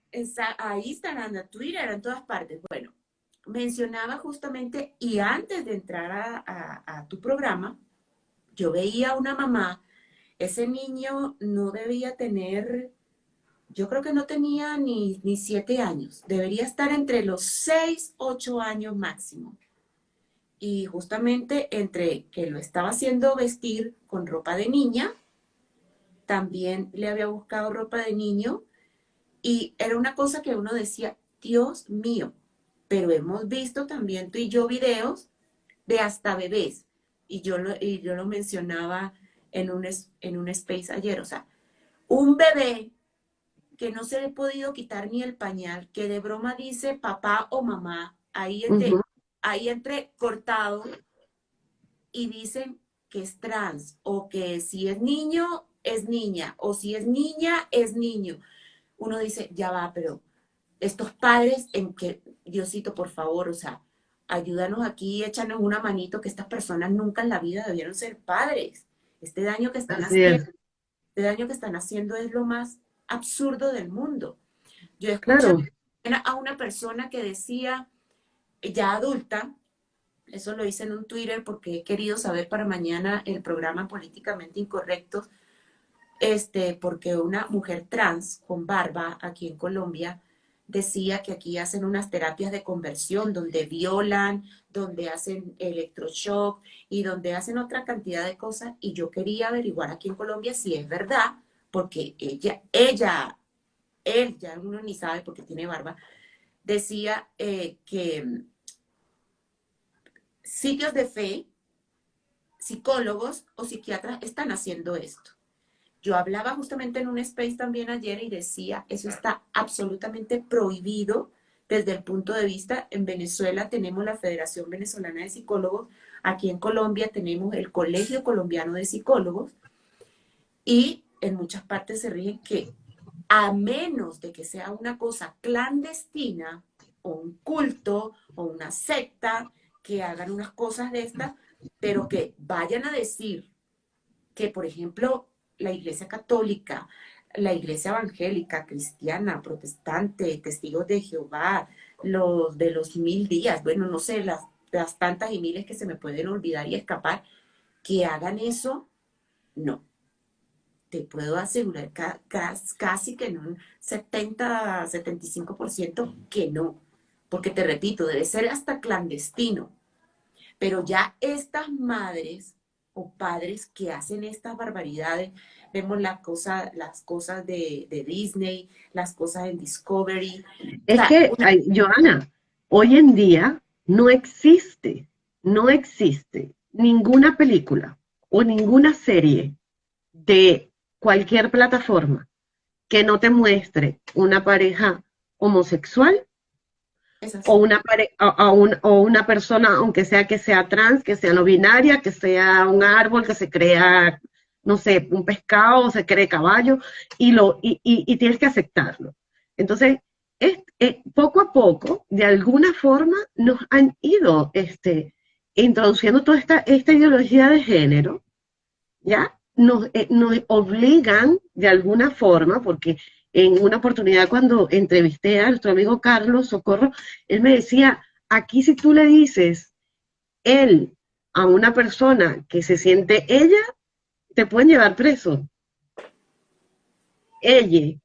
a Instagram, a Twitter, en todas partes. Bueno, mencionaba justamente, y antes de entrar a, a tu programa, yo veía a una mamá, ese niño no debía tener, yo creo que no tenía ni, ni siete años, debería estar entre los seis, ocho años máximo. Y justamente entre que lo estaba haciendo vestir con ropa de niña, también le había buscado ropa de niño, y era una cosa que uno decía, Dios mío, pero hemos visto también tú y yo videos de hasta bebés y yo lo, y yo lo mencionaba en un, en un space ayer, o sea, un bebé que no se le ha podido quitar ni el pañal, que de broma dice papá o mamá, ahí entre, ahí entre cortado, y dicen que es trans, o que si es niño, es niña, o si es niña, es niño. Uno dice, ya va, pero estos padres en que, Diosito, por favor, o sea, ayúdanos aquí, échanos una manito, que estas personas nunca en la vida debieron ser padres. Este daño que están haciendo, este daño que están haciendo es lo más absurdo del mundo. Yo escuché a una persona que decía, ya adulta, eso lo hice en un Twitter porque he querido saber para mañana el programa Políticamente Incorrecto, este, porque una mujer trans con barba aquí en Colombia decía que aquí hacen unas terapias de conversión donde violan, donde hacen electroshock y donde hacen otra cantidad de cosas. Y yo quería averiguar aquí en Colombia si es verdad, porque ella, ella, él, ya uno ni sabe porque tiene barba, decía eh, que sitios de fe, psicólogos o psiquiatras están haciendo esto. Yo hablaba justamente en un space también ayer y decía, eso está absolutamente prohibido desde el punto de vista, en Venezuela tenemos la Federación Venezolana de Psicólogos, aquí en Colombia tenemos el Colegio Colombiano de Psicólogos y en muchas partes se rigen que a menos de que sea una cosa clandestina o un culto o una secta que hagan unas cosas de estas, pero que vayan a decir que, por ejemplo, la Iglesia Católica, la Iglesia Evangélica, Cristiana, Protestante, Testigos de Jehová, los de los mil días, bueno, no sé, las, tantas y miles que se me pueden olvidar y escapar, que hagan eso, no. Te puedo asegurar casi que en un 70, 75% que no. Porque te repito, debe ser hasta clandestino. Pero ya estas madres o padres que hacen estas barbaridades, vemos la cosa, las cosas de, Disney, las cosas en Discovery. Es que, Joana, hoy en día no existe, no existe ninguna película o ninguna serie de cualquier plataforma que no te muestre una pareja homosexual o una, o, una persona, aunque sea que sea trans, que sea no binaria, que sea un árbol que se crea, no sé, un pescado o se cree caballo, y, lo, y, tienes que aceptarlo. Entonces, es, poco a poco, de alguna forma, nos han ido este, introduciendo toda esta, esta ideología de género, ¿ya? Nos, eh, nos obligan de alguna forma, porque en una oportunidad cuando entrevisté a nuestro amigo Carlos Socorro, él me decía, aquí si tú le dices él a una persona que se siente ella, te pueden llevar preso. Ella.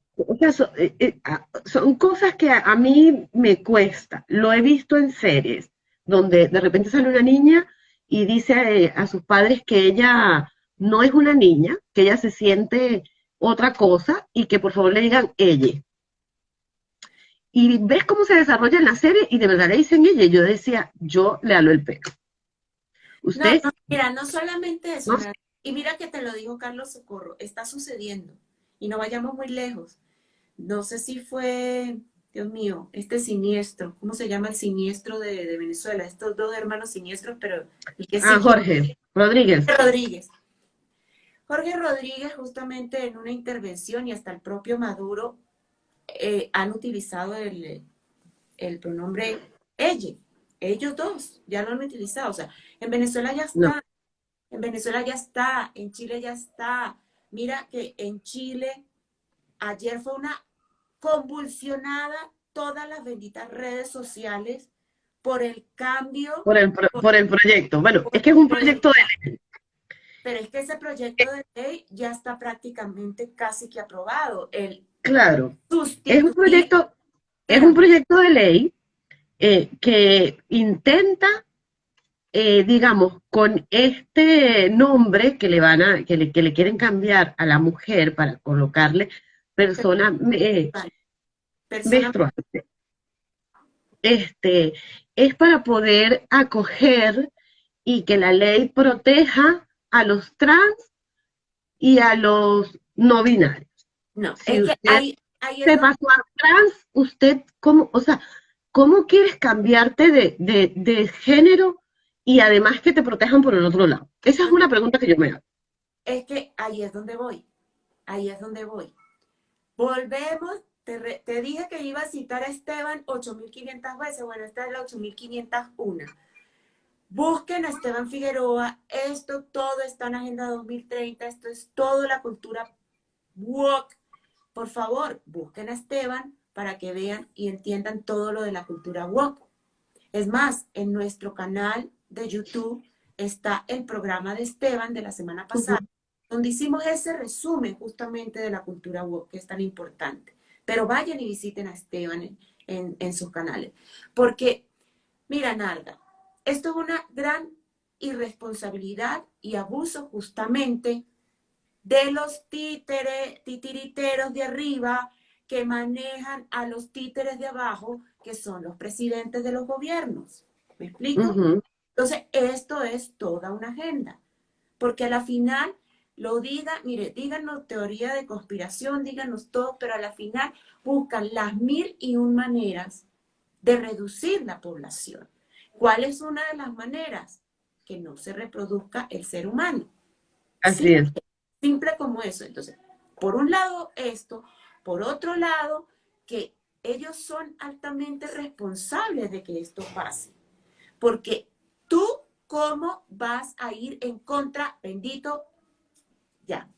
Eh, eh, son, cosas que a, mí me cuesta. Lo he visto en series, donde de repente sale una niña y dice eh, a sus padres que ella no es una niña, que ella se siente otra cosa y que por favor le digan ella. Y ves cómo se desarrolla en la serie y de verdad le dicen ella. Yo decía, yo le halo el pelo. Usted. mira, no solamente eso. Y mira que te lo dijo Carlos Socorro, está sucediendo. Y no vayamos muy lejos. No sé si fue, Dios mío, este siniestro, ¿cómo se llama el siniestro de, Venezuela? Estos dos hermanos siniestros, pero el que Ah, Jorge Rodríguez. Rodríguez. Jorge Rodríguez justamente en una intervención y hasta el propio Maduro eh, han utilizado el, pronombre ella, ellos dos, ya lo han utilizado. O sea, en Venezuela ya está, en Venezuela ya está, en Chile ya está. Mira que en Chile ayer fue una convulsionada todas las benditas redes sociales por el cambio. Por el, por, el proyecto. Bueno, es que es un proyecto de pero es que ese proyecto de ley ya está prácticamente casi que aprobado. El claro, es un proyecto, es un proyecto de ley eh, que intenta, eh, digamos, con este nombre que le van a, que le, que le quieren cambiar a la mujer para colocarle persona, eh, menstruante. Este, es para poder acoger y que la ley proteja a los trans y a los no binarios. No, es que hay, se pasó a trans, usted, ¿cómo, o sea, cómo quieres cambiarte de, de, género y además que te protejan por el otro lado? Esa es una pregunta que yo me hago. Es que ahí es donde voy, ahí es donde voy. Volvemos, te, te dije que iba a citar a Esteban 8.500 veces, bueno, esta es la 8.501 Busquen a Esteban Figueroa, esto todo está en Agenda 2030, esto es toda la cultura walk. Por favor, busquen a Esteban para que vean y entiendan todo lo de la cultura walk. Es más, en nuestro canal de YouTube está el programa de Esteban de la semana pasada, donde hicimos ese resumen justamente de la cultura walk, que es tan importante. Pero vayan y visiten a Esteban en, en sus canales. Porque, mira, Narda, esto es una gran irresponsabilidad y abuso justamente de los títeres, titiriteros de arriba que manejan a los títeres de abajo, que son los presidentes de los gobiernos. ¿Me explico? Entonces, esto es toda una agenda, porque a la final lo digan, mire, díganos teoría de conspiración, díganos todo, pero a la final buscan las mil y un maneras de reducir la población. ¿Cuál es una de las maneras? Que no se reproduzca el ser humano. Así es. Simple como eso. Entonces, por un lado esto, por otro lado, que ellos son altamente responsables de que esto pase. Porque tú, ¿cómo vas a ir en contra, bendito? Ya,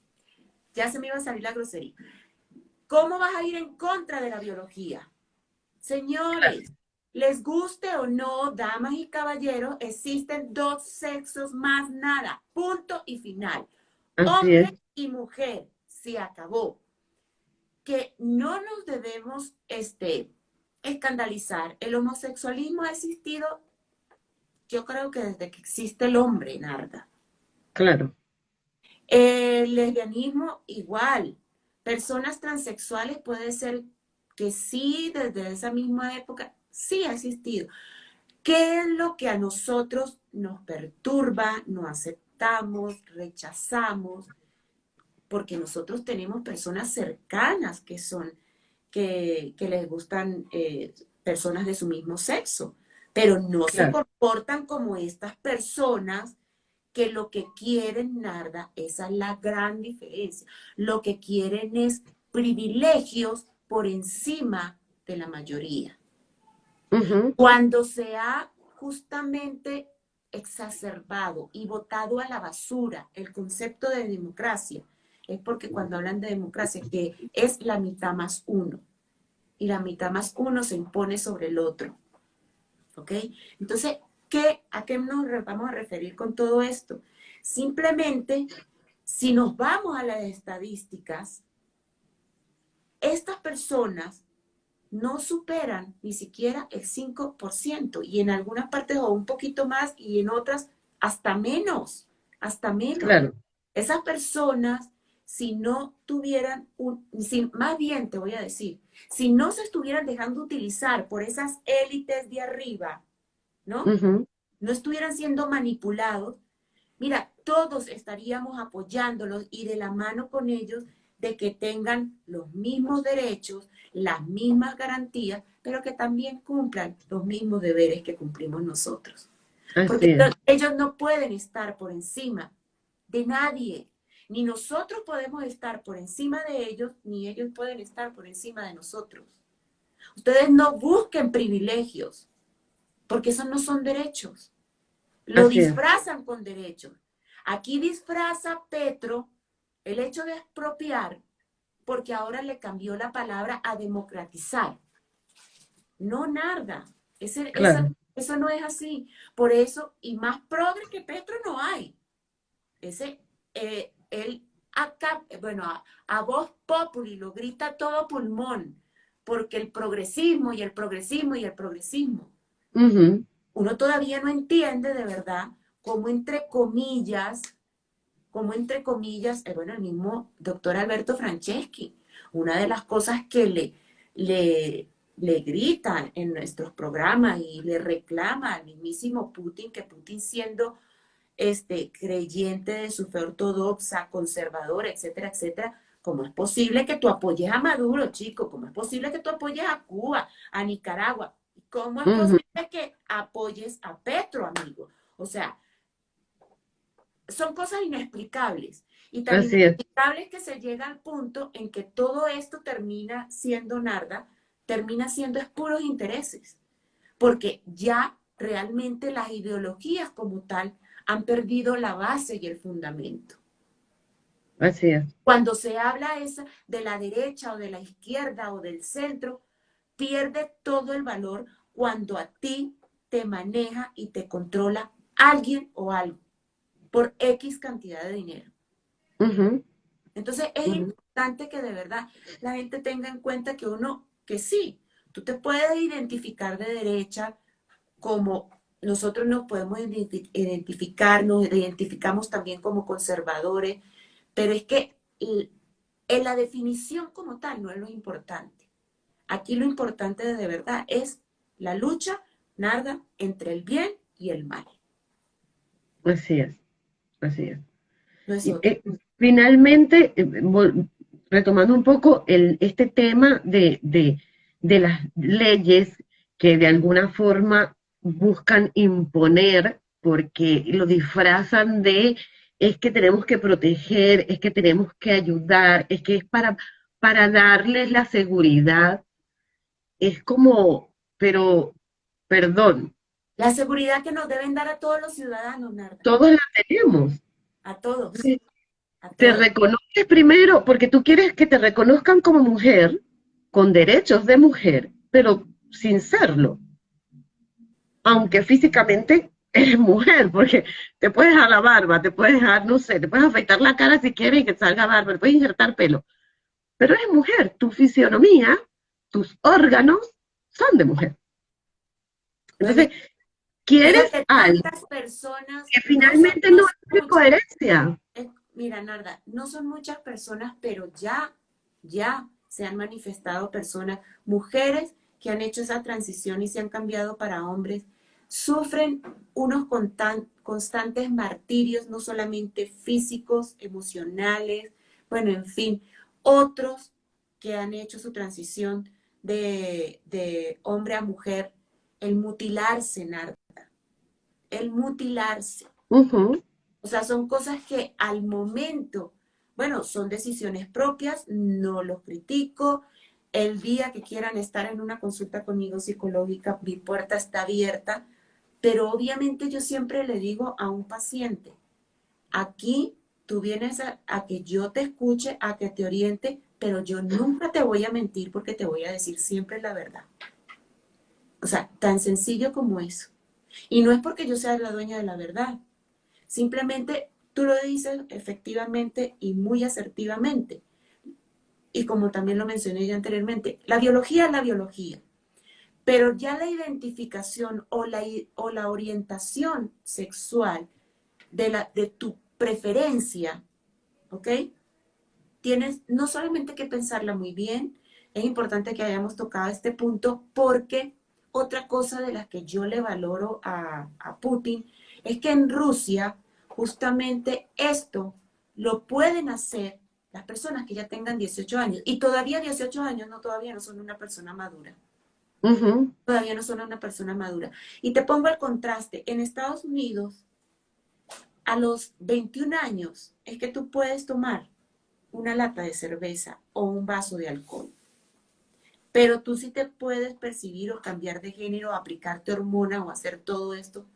ya se me iba a salir la grosería. ¿Cómo vas a ir en contra de la biología? Señores, les guste o no, damas y caballeros, existen dos sexos más nada. Punto y final. Hombre y mujer. Se acabó. Que no nos debemos este, escandalizar. El homosexualismo ha existido, yo creo que desde que existe el hombre, Narda. Claro. El lesbianismo igual. Personas transexuales puede ser que sí, desde esa misma época, sí ha existido. ¿Qué es lo que a nosotros nos perturba, no aceptamos, rechazamos? Porque nosotros tenemos personas cercanas que son, que, les gustan eh, personas de su mismo sexo, pero no se comportan como estas personas que lo que quieren, Narda, esa es la gran diferencia. Lo que quieren es privilegios por encima de la mayoría. Cuando se ha justamente exacerbado y votado a la basura el concepto de democracia, es porque cuando hablan de democracia, que es la mitad más uno, y la mitad más uno se impone sobre el otro. ¿Ok? Entonces, ¿qué, ¿a qué nos vamos a referir con todo esto? Simplemente, si nos vamos a las estadísticas, estas personas no superan ni siquiera el 5% y en algunas partes o un poquito más y en otras hasta menos, hasta menos. Esas personas, si no tuvieran un, más bien te voy a decir, si no se estuvieran dejando utilizar por esas élites de arriba, ¿no? No estuvieran siendo manipulados, mira, todos estaríamos apoyándolos y de la mano con ellos de que tengan los mismos derechos, las mismas garantías, pero que también cumplan los mismos deberes que cumplimos nosotros. Porque ellos no pueden estar por encima de nadie. Ni nosotros podemos estar por encima de ellos, ni ellos pueden estar por encima de nosotros. Ustedes no busquen privilegios, porque esos no son derechos. Lo disfrazan con derechos. Aquí disfraza Petro el hecho de expropiar, porque ahora le cambió la palabra a democratizar. No, nada. Ese, eso no es así. Por eso, y más progre que Petro no hay. Ese, eh, él acá, bueno, a, voz populi lo grita todo pulmón, porque el progresismo y el progresismo y el progresismo. Uno todavía no entiende de verdad cómo entre comillas como entre comillas, eh, bueno, el mismo doctor Alberto Franceschi, una de las cosas que le, le, le gritan en nuestros programas y le reclama al mismísimo Putin, que Putin siendo este, creyente de su fe ortodoxa, conservadora, etcétera, etcétera, ¿cómo es posible que tú apoyes a Maduro, chico? ¿Cómo es posible que tú apoyes a Cuba, a Nicaragua? ¿Cómo es posible que apoyes a Petro, amigo? O sea, son cosas inexplicables. Y tan inexplicables que se llega al punto en que todo esto termina siendo narda, termina siendo puros intereses. Porque ya realmente las ideologías como tal han perdido la base y el fundamento. Así es. Cuando se habla esa de la derecha o de la izquierda o del centro, pierde todo el valor cuando a ti te maneja y te controla alguien o algo por X cantidad de dinero. Entonces es importante que de verdad la gente tenga en cuenta que uno, que sí, tú te puedes identificar de derecha como nosotros nos podemos identificar, nos identificamos también como conservadores, pero es que en la definición como tal no es lo importante. Aquí lo importante de verdad es la lucha, nada, entre el bien y el mal. Así es. Así es. Eh, finalmente, eh, retomando un poco el, este tema de, de, las leyes que de alguna forma buscan imponer porque lo disfrazan de es que tenemos que proteger, es que tenemos que ayudar, es que es para para darles la seguridad, es como, pero, perdón. La seguridad que nos deben dar a todos los ciudadanos, Narda. Todos la tenemos. A todos. Te reconoces primero, porque tú quieres que te reconozcan como mujer, con derechos de mujer, pero sin serlo. Aunque físicamente eres mujer, porque te puedes dejar la barba, te puedes dejar, no sé, te puedes afeitar la cara si quieres y que salga barba, te puedes injertar pelo. Pero eres mujer, tu fisionomía, tus órganos son de mujer. Entonces, quieres algo personas, que finalmente no, es coherencia. Mira, Narda, no son muchas personas, pero ya, ya se han manifestado personas, mujeres que han hecho esa transición y se han cambiado para hombres, sufren unos constantes martirios, no solamente físicos, emocionales, bueno, en fin, otros que han hecho su transición de, hombre a mujer, el mutilarse, Narda, el mutilarse. O sea, son cosas que al momento, bueno, son decisiones propias, no los critico. El día que quieran estar en una consulta conmigo psicológica, mi puerta está abierta, pero obviamente yo siempre le digo a un paciente, aquí tú vienes a, a que yo te escuche, a que te oriente, pero yo nunca te voy a mentir porque te voy a decir siempre la verdad. O sea, tan sencillo como eso. Y no es porque yo sea la dueña de la verdad, Simplemente tú lo dices efectivamente y muy asertivamente. Y como también lo mencioné ya anteriormente, la biología es la biología. Pero ya la identificación o la, o la orientación sexual de, la, de tu preferencia, ¿ok? Tienes no solamente que pensarla muy bien, es importante que hayamos tocado este punto porque otra cosa de las que yo le valoro a, a Putin es que en Rusia justamente esto lo pueden hacer las personas que ya tengan 18 años. Y todavía 18 años no, todavía no son una persona madura. Todavía no son una persona madura. Y te pongo el contraste. En Estados Unidos, a los 21 años, es que tú puedes tomar una lata de cerveza o un vaso de alcohol. Pero tú sí te puedes percibir o cambiar de género, aplicarte hormona o hacer todo esto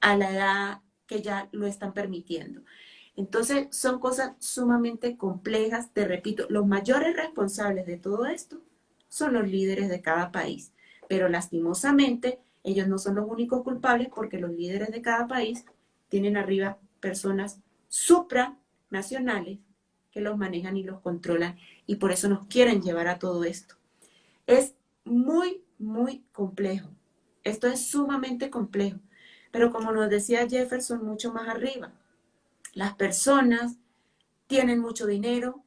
a la edad que ya lo están permitiendo. Entonces, son cosas sumamente complejas. Te repito, los mayores responsables de todo esto son los líderes de cada país. Pero lastimosamente, ellos no son los únicos culpables porque los líderes de cada país tienen arriba personas supranacionales que los manejan y los controlan y por eso nos quieren llevar a todo esto. Es muy, muy complejo. Esto es sumamente complejo. Pero como nos decía Jefferson, mucho más arriba, las personas tienen mucho dinero,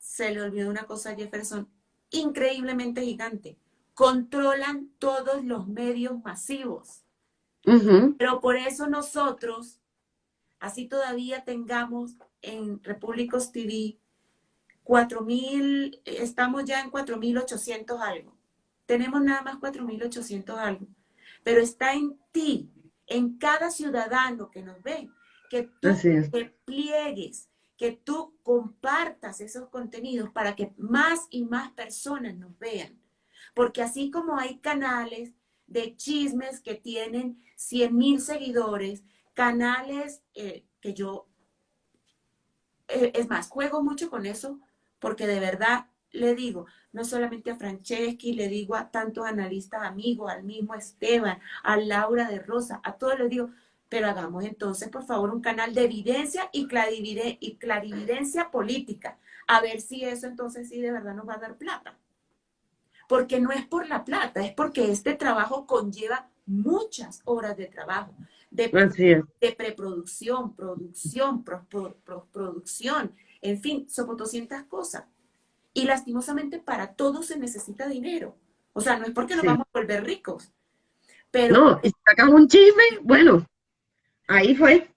se le olvidó una cosa a Jefferson, increíblemente gigante, controlan todos los medios masivos. Pero por eso nosotros, así todavía tengamos en Repúblicos TV 4.000, estamos ya en 4.800 algo. Tenemos nada más 4.800 algo. Pero está en ti en cada ciudadano que nos ve, que tú te pliegues, que tú compartas esos contenidos para que más y más personas nos vean. Porque así como hay canales de chismes que tienen 100 mil seguidores, canales eh, que yo, eh, es más, juego mucho con eso porque de verdad le digo, no solamente a Franceschi, le digo a tantos analistas amigos, al mismo Esteban, a Laura de Rosa, a todos les digo, pero hagamos entonces, por favor, un canal de evidencia y, y clarividencia política, a ver si eso entonces sí de verdad nos va a dar plata. Porque no es por la plata, es porque este trabajo conlleva muchas horas de trabajo, de, de preproducción, producción, producción, en fin, son 200 cosas. Y lastimosamente para todo se necesita dinero. O sea, no es porque nos vamos a volver ricos. Pero, no, y sacamos un chisme, bueno, ahí fue.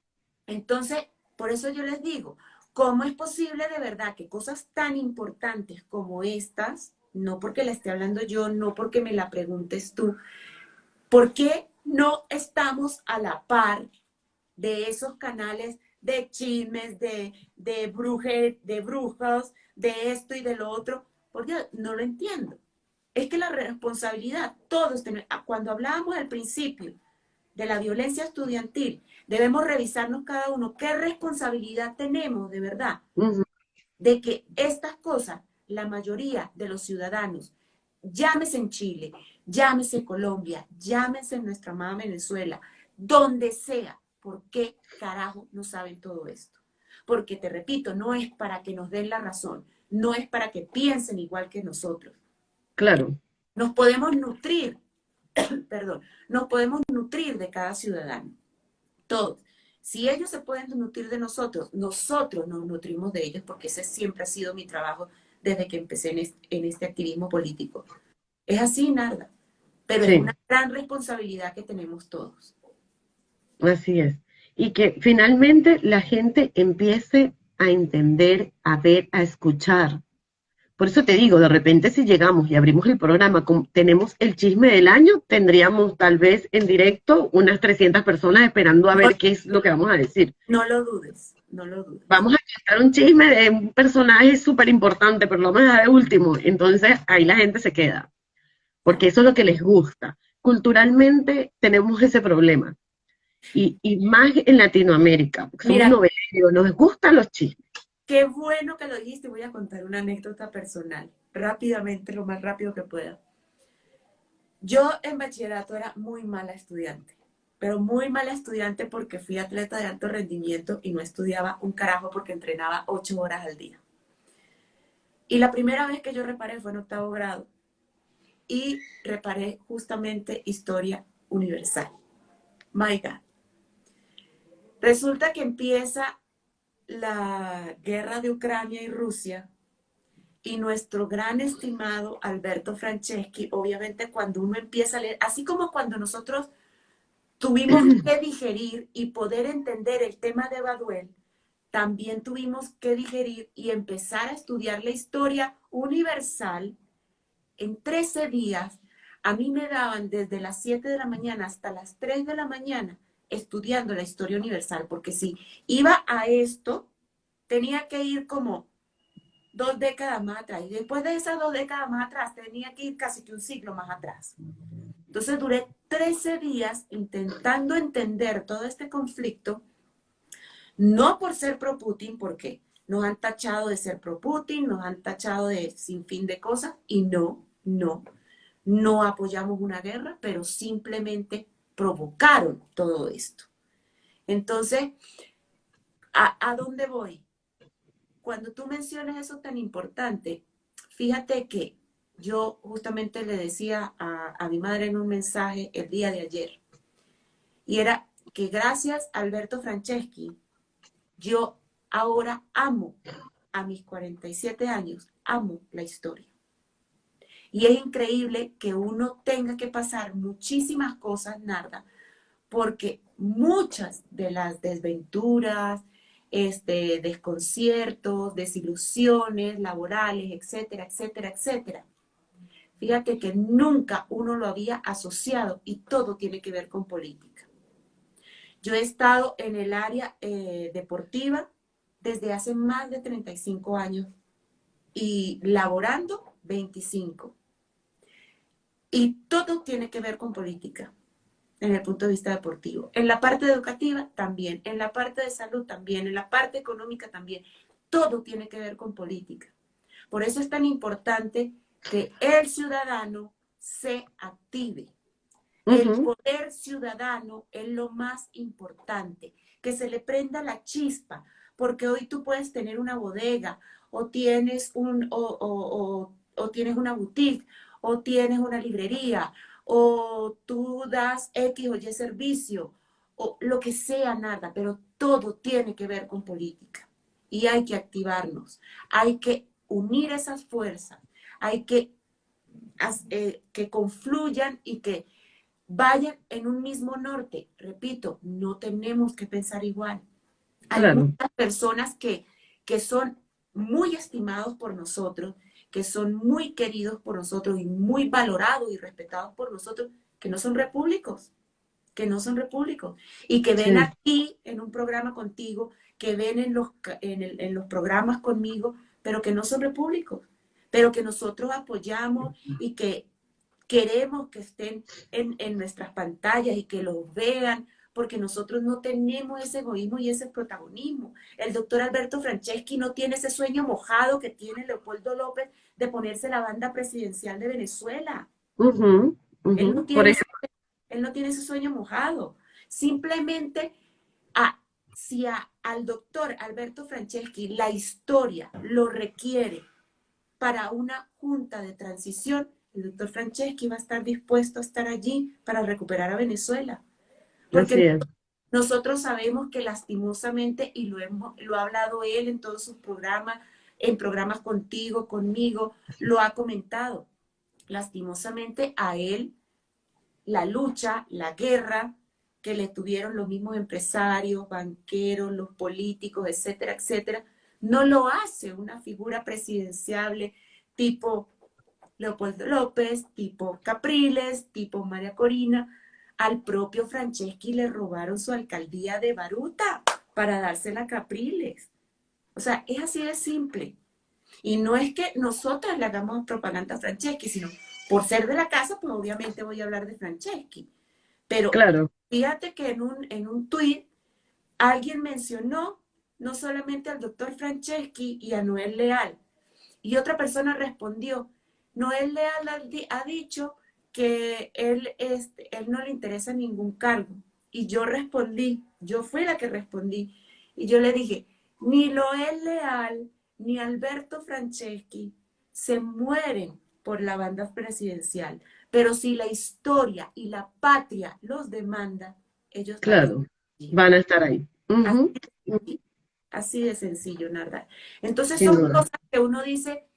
Entonces, por eso yo les digo, ¿cómo es posible de verdad que cosas tan importantes como estas, no porque la esté hablando yo, no porque me la preguntes tú, ¿por qué no estamos a la par de esos canales de chismes, de, de, bruje, de brujas, de esto y de lo otro. Porque no lo entiendo. Es que la responsabilidad, todos tenemos, cuando hablábamos al principio de la violencia estudiantil, debemos revisarnos cada uno qué responsabilidad tenemos de verdad de que estas cosas, la mayoría de los ciudadanos, llámese en Chile, llámese en Colombia, llámese en nuestra amada Venezuela, donde sea, ¿por qué carajo no saben todo esto? Porque te repito, no es para que nos den la razón, no es para que piensen igual que nosotros. Claro. Nos podemos nutrir, [coughs] perdón, nos podemos nutrir de cada ciudadano, todos. Si ellos se pueden nutrir de nosotros, nosotros nos nutrimos de ellos, porque ese siempre ha sido mi trabajo desde que empecé en este, activismo político. Es así, Narda, pero es una gran responsabilidad que tenemos todos. Así es. Y que finalmente la gente empiece a entender, a ver, a escuchar, por eso te digo, de repente si llegamos y abrimos el programa, tenemos el chisme del año, tendríamos tal vez en directo unas 300 personas esperando a ver qué es lo que vamos a decir. No lo dudes, no lo dudes. Vamos a contar un chisme de un personaje súper importante, pero lo vamos a de último. Entonces ahí la gente se queda, porque eso es lo que les gusta. Culturalmente tenemos ese problema. Y, más en Latinoamérica, porque somos noveleros, nos gustan los chismes. Qué bueno que lo dijiste. Voy a contar una anécdota personal, rápidamente, lo más rápido que pueda. Yo en bachillerato era muy mala estudiante, pero muy mala estudiante porque fui atleta de alto rendimiento y no estudiaba un carajo porque entrenaba ocho horas al día. Y la primera vez que yo reparé fue en octavo grado y reparé justamente historia universal. My God. Resulta que empieza la guerra de Ucrania y Rusia y nuestro gran estimado Alberto Franceschi, obviamente cuando uno empieza a leer, así como cuando nosotros tuvimos [clears throat] que digerir y poder entender el tema de Baduel, también tuvimos que digerir y empezar a estudiar la historia universal en 13 días. A mí me daban desde las 7 de la mañana hasta las 3 de la mañana estudiando la historia universal, porque si iba a esto, tenía que ir como dos décadas más atrás. Y después de esas dos décadas más atrás, tenía que ir casi que un siglo más atrás. Entonces duré 13 días intentando entender todo este conflicto, no por ser pro-Putin, porque nos han tachado de ser pro-Putin, nos han tachado de sin fin de cosas, y no, no, no apoyamos una guerra, pero simplemente provocaron todo esto. Entonces, ¿a, dónde voy? Cuando tú mencionas eso tan importante, fíjate que yo justamente le decía a, a mi madre en un mensaje el día de ayer, y era que gracias a Alberto Franceschi, yo ahora amo a mis 47 años, amo la historia. Y es increíble que uno tenga que pasar muchísimas cosas, Narda, porque muchas de las desventuras, este, desconciertos, desilusiones laborales, etcétera, etcétera, etcétera. Fíjate que nunca uno lo había asociado y todo tiene que ver con política. Yo he estado en el área eh, deportiva desde hace más de 35 años y laborando 25. Y todo tiene que ver con política en el punto de vista deportivo. En la parte educativa también, en la parte de salud también, en la parte económica también. Todo tiene que ver con política. Por eso es tan importante que el ciudadano se active. El poder ciudadano es lo más importante, que se le prenda la chispa, porque hoy tú puedes tener una bodega o tienes, un, o, o tienes una boutique o tienes una librería, o tú das X o Y servicio, o lo que sea, nada, pero todo tiene que ver con política. Y hay que activarnos, hay que unir esas fuerzas, hay que, eh, que confluyan y que vayan en un mismo norte. Repito, no tenemos que pensar igual. Hay muchas personas que, que son muy estimados por nosotros, que son muy queridos por nosotros y muy valorados y respetados por nosotros, que no son repúblicos, que no son repúblicos, y que ven aquí en un programa contigo que ven en los, en, los programas conmigo, pero que no son públicos, pero que nosotros apoyamos y que queremos que estén en, en nuestras pantallas y que los vean, porque nosotros no tenemos ese egoísmo y ese protagonismo. El doctor Alberto Franceschi no tiene ese sueño mojado que tiene Leopoldo López de ponerse la banda presidencial de Venezuela. él, no tiene ese, él, no tiene ese, sueño mojado. Simplemente, a, si al doctor Alberto Franceschi la historia lo requiere para una junta de transición, el doctor Franceschi va a estar dispuesto a estar allí para recuperar a Venezuela. Porque nosotros sabemos que lastimosamente, y lo, hemos, lo ha hablado él en todos sus programas, en programas contigo, conmigo, lo ha comentado. Lastimosamente a él, la lucha, la guerra que le tuvieron los mismos empresarios, banqueros, los políticos, etcétera, etcétera, no lo hace una figura presidenciable tipo Leopoldo López, tipo Capriles, tipo María Corina, al propio Franceschi le robaron su alcaldía de Baruta para dársela a Capriles. O sea, es así de simple. Y no es que nosotras le hagamos propaganda a Franceschi, sino por ser de la casa, pues obviamente voy a hablar de Franceschi. Pero claro. fíjate que en un, en un tuit alguien mencionó no solamente al doctor Franceschi y a Noel Leal. Y otra persona respondió, Noel Leal ha dicho que él, este, él no le interesa ningún cargo. Y yo respondí, yo fui la que respondí, y yo le dije, ni Loel Leal ni Alberto Franceschi se mueren por la banda presidencial, pero si la historia y la patria los demanda, ellos claro, van a estar ahí. así, de sencillo, Narda. Entonces son cosas que uno dice,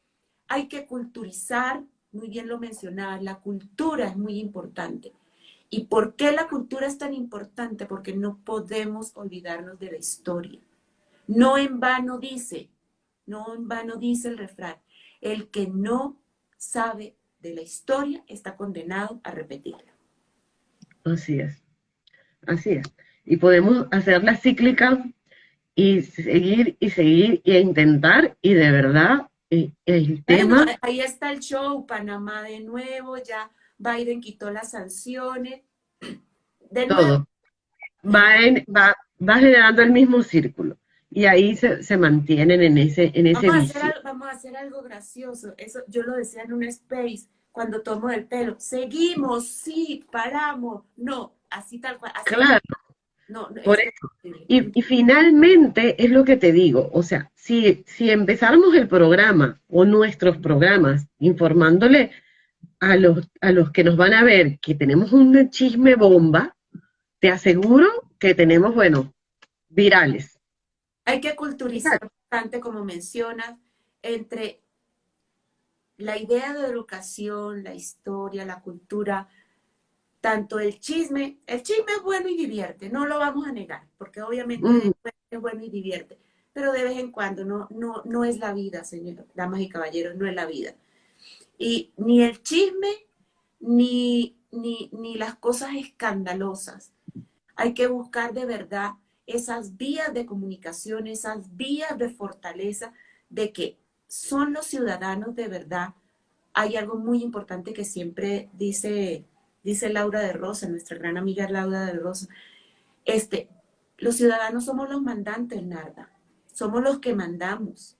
hay que culturizar, muy bien lo mencionaba, la cultura es muy importante. ¿Y por qué la cultura es tan importante? Porque no podemos olvidarnos de la historia. No en vano dice, no en vano dice el refrán, el que no sabe de la historia está condenado a repetirla. Así es, así es. Y podemos hacerla cíclica y seguir y seguir e intentar y de verdad el tema... ahí está el show, Panamá de nuevo, ya Biden quitó las sanciones. [clears throat] De Todo. Va, va, va, generando el mismo círculo. Y ahí se, se mantienen en ese, en ese vamos, a hacer algo, vamos a hacer algo gracioso. Eso yo lo decía en un space cuando tomo el pelo. Seguimos, sí, paramos. No, así tal cual. claro. No, Por y, y, finalmente es lo que te digo, o sea, si, si empezáramos el programa o nuestros programas informándole a los, a los que nos van a ver que tenemos un chisme bomba, te aseguro que tenemos, bueno, virales. Hay que culturizar bastante, como mencionas, entre la idea de educación, la historia, la cultura, tanto el chisme, el chisme es bueno y divierte, no lo vamos a negar, porque obviamente mm. es bueno y divierte, pero de vez en cuando no, no, no es la vida, señor, damas y caballeros, no es la vida. Y ni el chisme, ni, ni, ni las cosas escandalosas. Hay que buscar de verdad esas vías de comunicación, esas vías de fortaleza de que son los ciudadanos de verdad. Hay algo muy importante que siempre dice dice Laura de Rosa, nuestra gran amiga Laura de Rosa, este, los ciudadanos somos los mandantes, Narda, somos los que mandamos.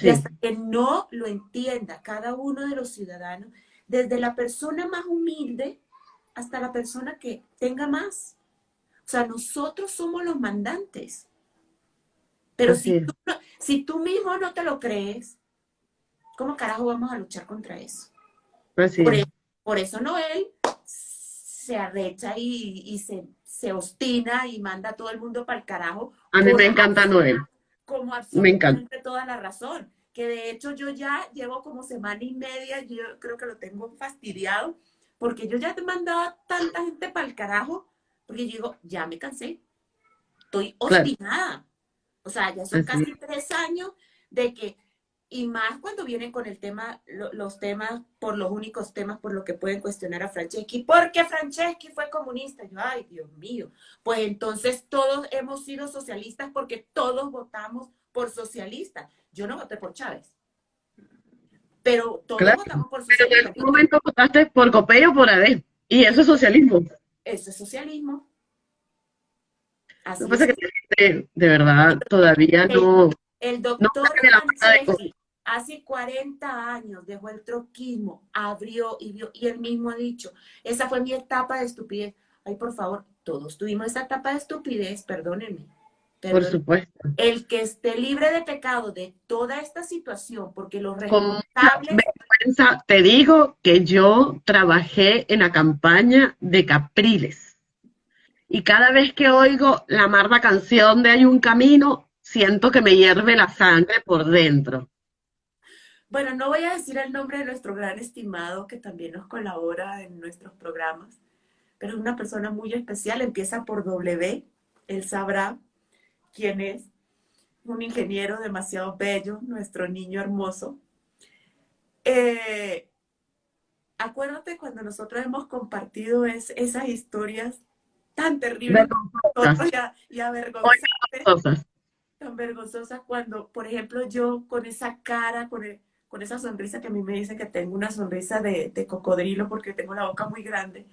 Y hasta que no lo entienda cada uno de los ciudadanos, desde la persona más humilde hasta la persona que tenga más. O sea, nosotros somos los mandantes. Pero si tú, si tú, mismo no te lo crees, ¿cómo carajo vamos a luchar contra eso? por, eso por eso Noel se arrecha y, se, se, ostina y manda a todo el mundo para el carajo. A mí me encanta Noel. Como absolutamente me toda la razón. Que de hecho yo ya llevo como semana y media, yo creo que lo tengo fastidiado, porque yo ya te mandaba tanta gente para el carajo, porque yo digo, ya me cansé. Estoy obstinada. O sea, ya son casi tres años de que y más cuando vienen con el tema, los temas, por los únicos temas por los que pueden cuestionar a Franceschi. porque Franceschi fue comunista? Yo, ay, Dios mío. Pues entonces todos hemos sido socialistas porque todos votamos por socialistas. Yo no voté por Chávez. Pero todos votamos por socialistas. Pero en algún momento votaste por Copé o por AD. Y eso es socialismo. Eso es socialismo. Así Lo que pasa es que de verdad todavía no... El doctor Franceschi hace 40 años dejó el troquismo, abrió y vio, y él mismo ha dicho, esa fue mi etapa de estupidez. Ay, por favor, todos tuvimos esa etapa de estupidez, perdónenme. por supuesto. El que esté libre de pecado de toda esta situación, porque los responsables... te digo que yo trabajé en la campaña de Capriles. Y cada vez que oigo la amarga canción de Hay un camino, siento que me hierve la sangre por dentro. Bueno, no voy a decir el nombre de nuestro gran estimado que también nos colabora en nuestros programas, pero es una persona muy especial, empieza por W, él sabrá quién es, un ingeniero demasiado bello, nuestro niño hermoso. Eh, acuérdate cuando nosotros hemos compartido esas historias tan terribles y, y avergonzantes, tan vergonzosas cuando, por ejemplo, yo con esa cara, con el, con esa sonrisa que a mí me dicen que tengo una sonrisa de, cocodrilo porque tengo la boca muy grande.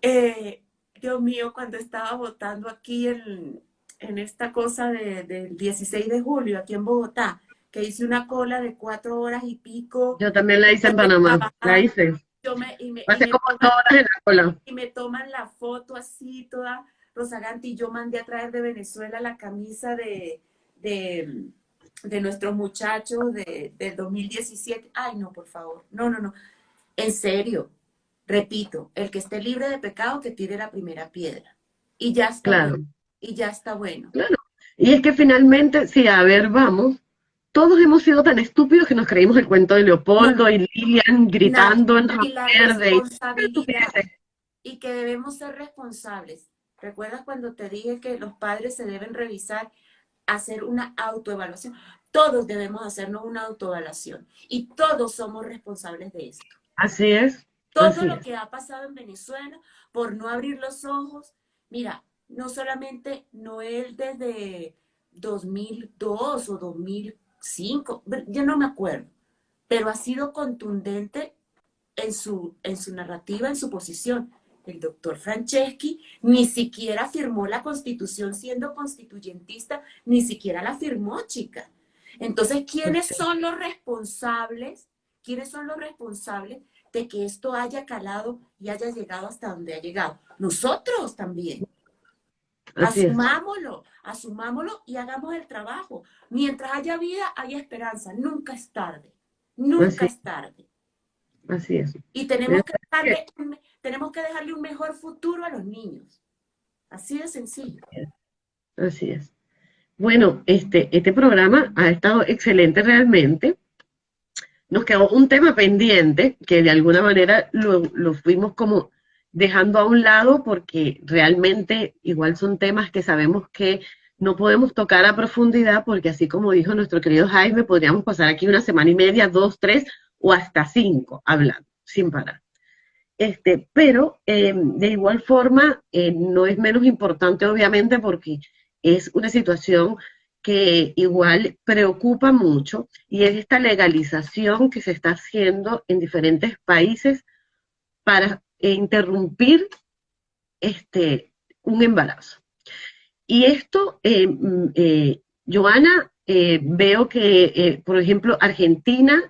Eh, Dios mío, cuando estaba votando aquí en, esta cosa del 16 de julio, aquí en Bogotá, que hice una cola de cuatro horas y pico. Yo también la hice en Panamá, la hice. Yo me, y me, como toman, horas en la cola. Y me toman la foto así, toda rozagante, y yo mandé a traer de Venezuela la camisa de de nuestros muchachos de, del 2017. Ay, no, por favor. No, no, no. En serio, repito, el que esté libre de pecado, que tire la primera piedra. Y ya está claro. bueno. Y ya está bueno. Claro. Y es que finalmente, si a ver, vamos, todos hemos sido tan estúpidos que nos creímos el cuento de Leopoldo y Lilian gritando en y verde. Y que debemos ser responsables. ¿Recuerdas cuando te dije que los padres se deben revisar hacer una autoevaluación. Todos debemos hacernos una autoevaluación y todos somos responsables de esto. Así es. Todo lo que ha pasado en Venezuela por no abrir los ojos. Mira, no solamente Noel desde 2002 o 2005, ya no me acuerdo, pero ha sido contundente en su, en su narrativa, en su posición el doctor Franceschi ni siquiera firmó la constitución siendo constituyentista, ni siquiera la firmó, chica. Entonces, ¿quiénes son los responsables? ¿Quiénes son los responsables de que esto haya calado y haya llegado hasta donde ha llegado? Nosotros también. asumámoslo, asumámoslo y hagamos el trabajo. Mientras haya vida, haya esperanza. Nunca es tarde. Nunca es tarde. Así es. Y tenemos que, tenemos que dejarle un mejor futuro a los niños. Así de sencillo. Así es. Bueno, este, este programa ha estado excelente realmente. Nos quedó un tema pendiente que de alguna manera lo, lo fuimos como dejando a un lado porque realmente igual son temas que sabemos que no podemos tocar a profundidad porque así como dijo nuestro querido Jaime, podríamos pasar aquí una semana y media, dos, tres o hasta cinco hablando, sin parar. Este, pero eh, de igual forma eh, no es menos importante obviamente porque es una situación que igual preocupa mucho y es esta legalización que se está haciendo en diferentes países para eh, interrumpir este, un embarazo. Y esto, mm, Joana, veo que, por ejemplo, Argentina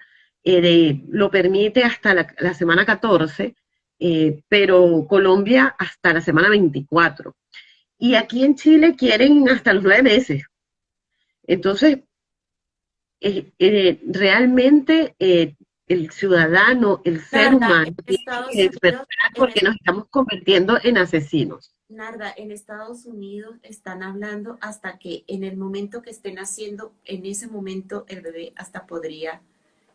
lo permite hasta la semana 14, eh, pero Colombia hasta la semana 24. Y aquí en Chile quieren hasta los nueve meses. Entonces, eh, eh, realmente el ciudadano, el ser humano, tiene que porque nos estamos convirtiendo en asesinos. Narda, en Estados Unidos están hablando hasta que en el momento que estén haciendo, en ese momento el bebé hasta podría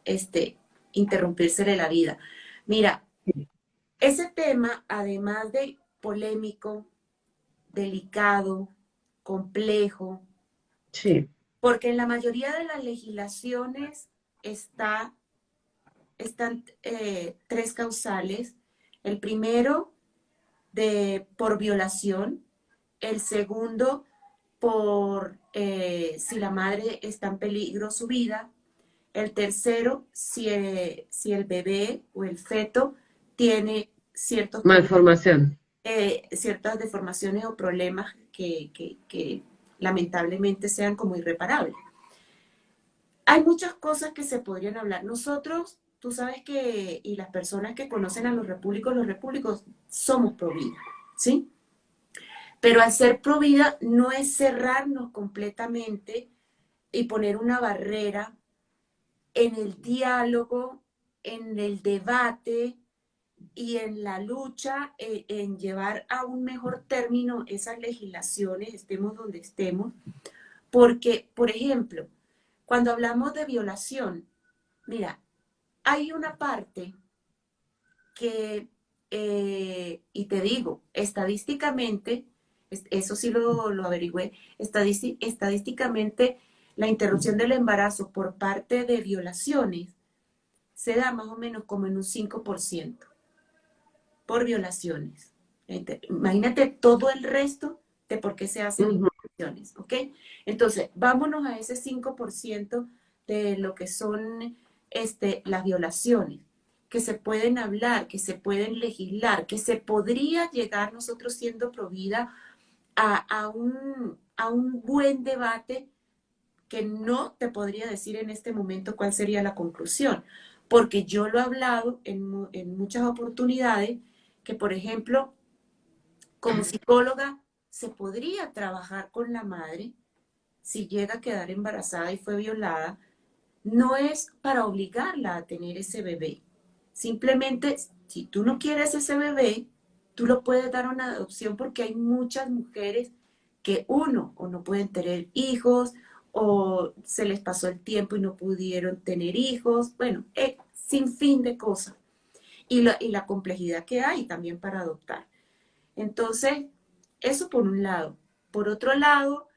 este, interrumpirse la vida. Mira, ese tema, además de polémico, delicado, complejo, sí. porque en la mayoría de las legislaciones está, están eh, tres causales. El primero, de, por violación. El segundo, por eh, si la madre está en peligro su vida. El tercero, si el, si el bebé o el feto tiene ciertos malformación. Eh, ciertas deformaciones o problemas que, que, lamentablemente sean como irreparables. Hay muchas cosas que se podrían hablar. Nosotros, tú sabes que, y las personas que conocen a los repúblicos, los repúblicos somos pro vida, ¿sí? Pero al ser pro vida no es cerrarnos completamente y poner una barrera en el diálogo, en el debate, y en la lucha eh, en llevar a un mejor término esas legislaciones, estemos donde estemos, porque, por ejemplo, cuando hablamos de violación, mira, hay una parte que, eh, y te digo, estadísticamente, eso sí lo, lo averigüé, estadísticamente la interrupción del embarazo por parte de violaciones se da más o menos como en un 5% por violaciones. Imagínate todo el resto de por qué se hacen violaciones, ¿ok? Entonces, vámonos a ese 5% de lo que son este, las violaciones, que se pueden hablar, que se pueden legislar, que se podría llegar nosotros siendo provida a, a, un, a un buen debate que no te podría decir en este momento cuál sería la conclusión, porque yo lo he hablado en, en muchas oportunidades que, por ejemplo, como psicóloga, se podría trabajar con la madre si llega a quedar embarazada y fue violada, no es para obligarla a tener ese bebé. Simplemente, si tú no quieres ese bebé, tú lo puedes dar una adopción porque hay muchas mujeres que uno, o no pueden tener hijos, o se les pasó el tiempo y no pudieron tener hijos, bueno, eh, sin fin de cosas y la, complejidad que hay también para adoptar. Entonces, eso por un lado. Por otro lado,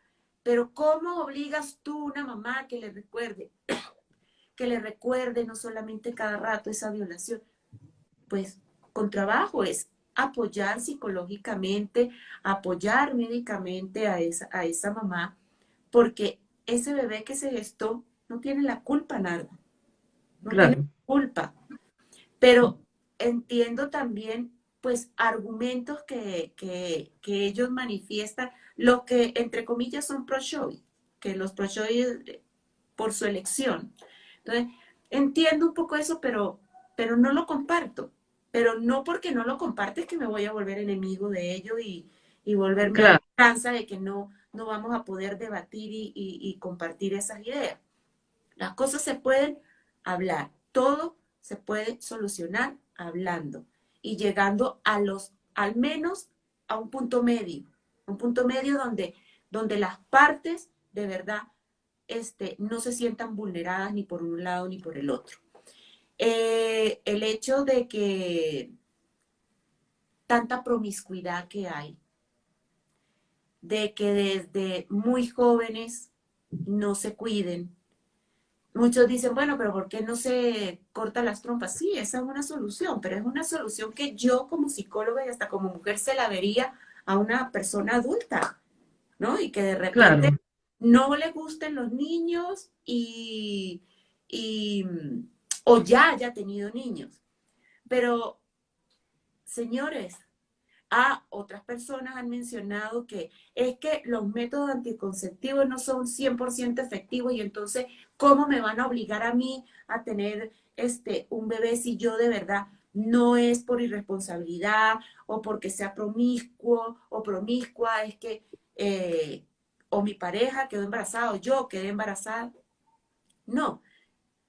pero ¿cómo obligas tú a una mamá que le recuerde, [coughs] que le recuerde no solamente cada rato esa violación? Pues con trabajo es apoyar psicológicamente, apoyar médicamente a esa, a esa mamá, porque ese bebé que se gestó no tiene la culpa, nada. No tiene culpa. Pero entiendo también pues argumentos que, ellos manifiestan, lo que entre comillas son pro-show, que los pro-show por su elección. Entonces, entiendo un poco eso, pero, pero no lo comparto. Pero no porque no lo compartes que me voy a volver enemigo de ello y, y volverme a cansa de que no, no vamos a poder debatir y, y compartir esas ideas. Las cosas se pueden hablar, todo se puede solucionar hablando y llegando a los, al menos a un punto medio, un punto medio donde, donde las partes de verdad este, no se sientan vulneradas ni por un lado ni por el otro. Eh, el hecho de que tanta promiscuidad que hay, de que desde muy jóvenes no se cuiden, Muchos dicen, bueno, pero ¿por qué no se corta las trompas? Sí, esa es una solución, pero es una solución que yo como psicóloga y hasta como mujer se la vería a una persona adulta, ¿no? Y que de repente no le gusten los niños y, y, o ya haya tenido niños. Pero, señores, otras personas han mencionado que es que los métodos anticonceptivos no son 100% efectivos y entonces, ¿cómo me van a obligar a mí a tener este, un bebé si yo de verdad no es por irresponsabilidad o porque sea promiscuo o promiscua, es que eh, o mi pareja quedó embarazada o yo quedé embarazada? No,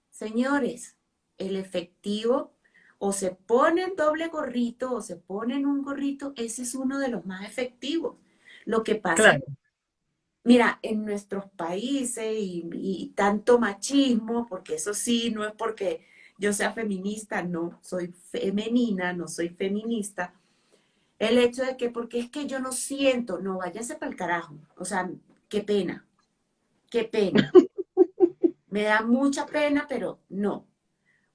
señores, el efectivo o se ponen doble gorrito o se ponen un gorrito, ese es uno de los más efectivos. Lo que pasa, mira, en nuestros países y, tanto machismo, porque eso sí, no es porque yo sea feminista, no, soy femenina, no soy feminista. El hecho de que, porque es que yo no siento, no, váyase para el carajo. O sea, qué pena, qué pena. [laughs] Me da mucha pena, pero no.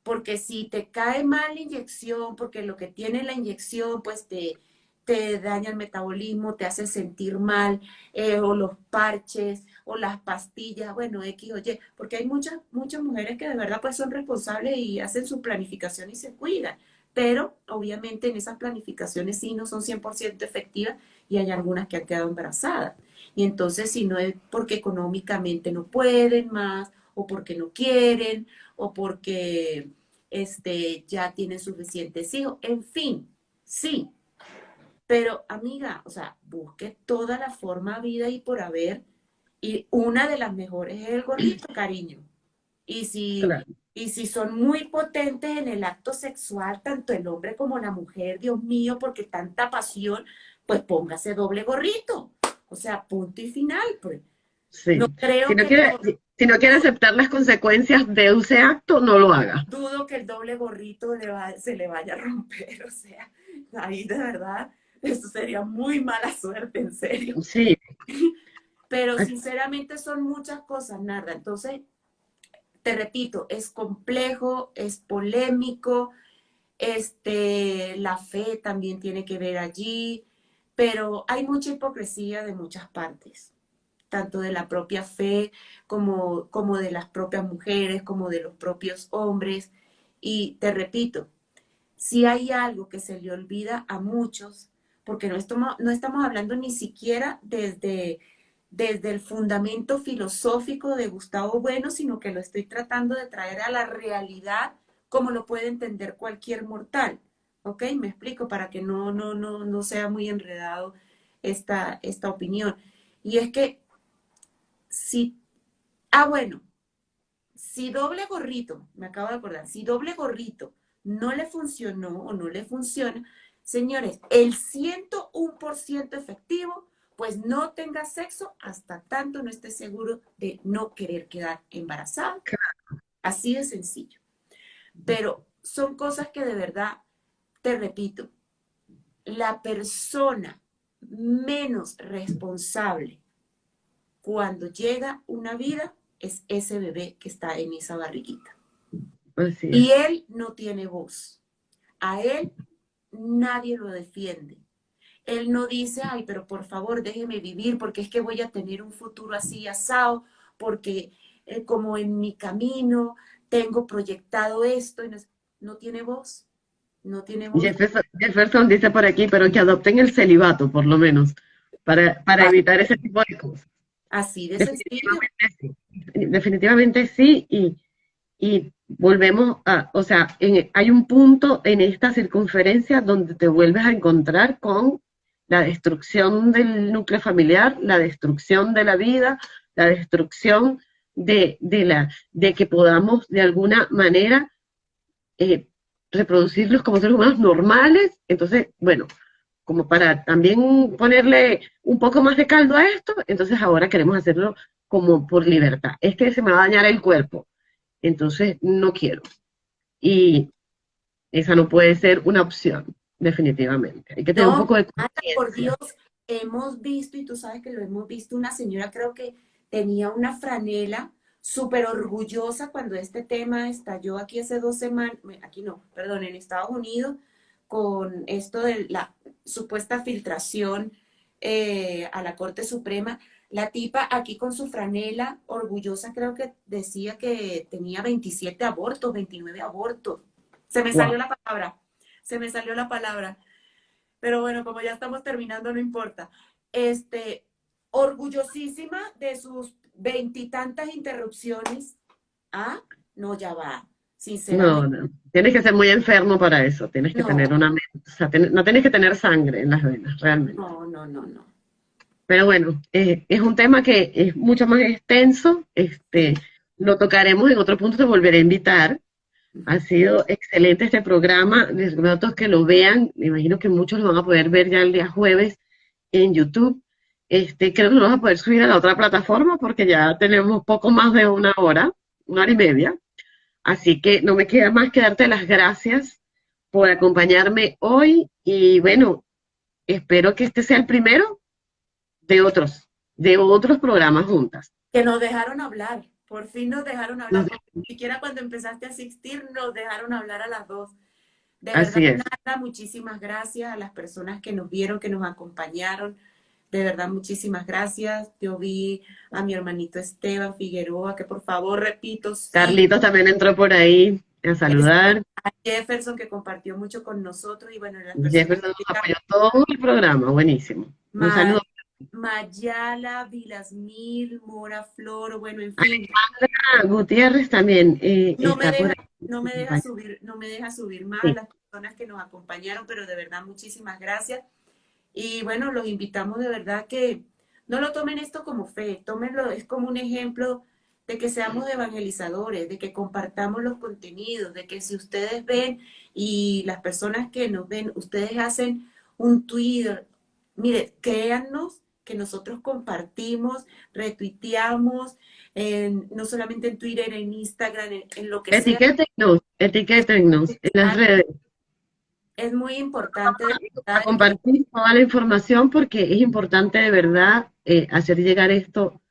Porque si te cae mal la inyección, porque lo que tiene la inyección, pues te, te daña el metabolismo, te hace sentir mal, eh, o los parches, o las pastillas, bueno, X o Y, porque hay muchas, muchas mujeres que de verdad pues son responsables y hacen su planificación y se cuidan, pero obviamente en esas planificaciones sí no son 100% efectivas y hay algunas que han quedado embarazadas. Y entonces si no es porque económicamente no pueden más, o porque no quieren, o porque este, ya tienen suficientes hijos, en fin, sí. Pero amiga, o sea, busque toda la forma vida y por haber, y una de las mejores es el gordito, [clears throat] cariño. Y si, y si son muy potentes en el acto sexual, tanto el hombre como la mujer, Dios mío, porque tanta pasión, pues póngase doble gorrito. O sea, punto y final, pues. Sí. No creo si, no quiere, si, no quiere, aceptar las consecuencias de ese acto, no lo haga. Dudo que el doble gorrito le se le vaya a romper, [laughs] o sea, ahí de verdad, eso sería muy mala suerte, en serio. Sí. Pero sinceramente son muchas cosas, nada. Entonces, te repito, es complejo, es polémico, este, la fe también tiene que ver allí, pero hay mucha hipocresía de muchas partes tanto de la propia fe como, como de las propias mujeres, como de los propios hombres. Y te repito, si hay algo que se le olvida a muchos, porque no estamos, no estamos hablando ni siquiera desde, desde el fundamento filosófico de Gustavo Bueno, sino que lo estoy tratando de traer a la realidad como lo puede entender cualquier mortal. ¿Ok? Me explico para que no, no, no, no sea muy enredado esta, esta opinión. Y es que si, ah, bueno, si doble gorrito, me acabo de acordar, si doble gorrito no le funcionó o no le funciona, señores, el 101% efectivo, pues no tenga sexo hasta tanto no esté seguro de no querer quedar embarazada. Así de sencillo. Pero son cosas que de verdad, te repito, la persona menos responsable cuando llega una vida, es ese bebé que está en esa barriguita. Y él no tiene voz. A él nadie lo defiende. Él no dice, ay, pero por favor déjeme vivir porque es que voy a tener un futuro así asado, porque eh, como en mi camino tengo proyectado esto, y no, tiene voz. No tiene voz. Jefferson, dice por aquí, pero que adopten el celibato, por lo menos, para, para evitar ese tipo de cosas. Así de definitivamente Sí. Definitivamente sí, y, volvemos a, o sea, hay un punto en esta circunferencia donde te vuelves a encontrar con la destrucción del núcleo familiar, la destrucción de la vida, la destrucción de, la, de que podamos de alguna manera eh, reproducirlos como seres humanos normales. Entonces, bueno, como para también ponerle un poco más de caldo a esto, entonces ahora queremos hacerlo como por libertad. Es que se me va a dañar el cuerpo, entonces no quiero. Y esa no puede ser una opción, definitivamente. Hay que tener un poco de Por Dios, hemos visto, y tú sabes que lo hemos visto, una señora creo que tenía una franela súper orgullosa cuando este tema estalló aquí hace dos semanas, aquí no, perdón, en Estados Unidos, con esto de la supuesta filtración eh, a la Corte Suprema. La tipa aquí con su franela, orgullosa, creo que decía que tenía 27 abortos, 29 abortos. Se me salió la palabra, se me salió la palabra. Pero bueno, como ya estamos terminando, no importa. Este, orgullosísima de sus veintitantas interrupciones. Ah, no, ya va. No, no. Tienes que ser muy enfermo para eso. Tienes que tener una. O sea, no tienes que tener sangre en las venas, realmente. No, no, no, no. Pero bueno, eh, es un tema que es mucho más extenso. Este, lo tocaremos en otro punto, te volveré a invitar. Ha sido excelente este programa. Les a todos que lo vean. Me imagino que muchos lo van a poder ver ya el día jueves en YouTube. Este, creo que lo vamos a poder subir a la otra plataforma porque ya tenemos poco más de una hora, una hora y media. Así que no me queda más que darte las gracias por acompañarme hoy y bueno, espero que este sea el primero de otros, de otros programas juntas. Que nos dejaron hablar, Por fin nos dejaron hablar, ni siquiera cuando empezaste a asistir nos dejaron hablar a las dos. De verdad, nada, muchísimas gracias a las personas que nos vieron, que nos acompañaron. De verdad, muchísimas gracias. Yo vi a mi hermanito Esteban Figueroa, que por favor, repito. Carlitos también entró por ahí a saludar. A Jefferson, que compartió mucho con nosotros. Y bueno, Jefferson nos apoyó todo el programa, buenísimo. Un saludo. Mayala, Vilasmil, Mora Flor, bueno, en fin. Gutiérrez también. Eh, no, me deja, no, me deja, subir, no me deja subir más las personas que nos acompañaron, pero de verdad muchísimas gracias. Y bueno, los invitamos de verdad que no lo tomen esto como fe, tómenlo, es como un ejemplo de que seamos evangelizadores, de que compartamos los contenidos, de que si ustedes ven y las personas que nos ven, ustedes hacen un Twitter, mire, créannos que nosotros compartimos, retuiteamos, no solamente en Twitter, en Instagram, en, lo que etiquétenos, sea. Etiquétenos en las redes. Es muy importante. compartir toda la información porque es importante de verdad eh, hacer llegar esto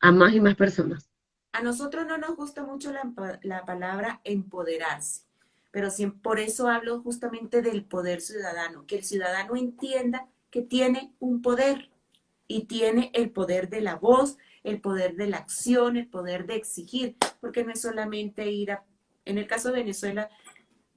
a más y más personas. A nosotros no nos gusta mucho la, palabra empoderarse, pero por eso hablo justamente del poder ciudadano, que el ciudadano entienda que tiene un poder y tiene el poder de la voz, el poder de la acción, el poder de exigir, porque no es solamente ir a, en el caso de Venezuela,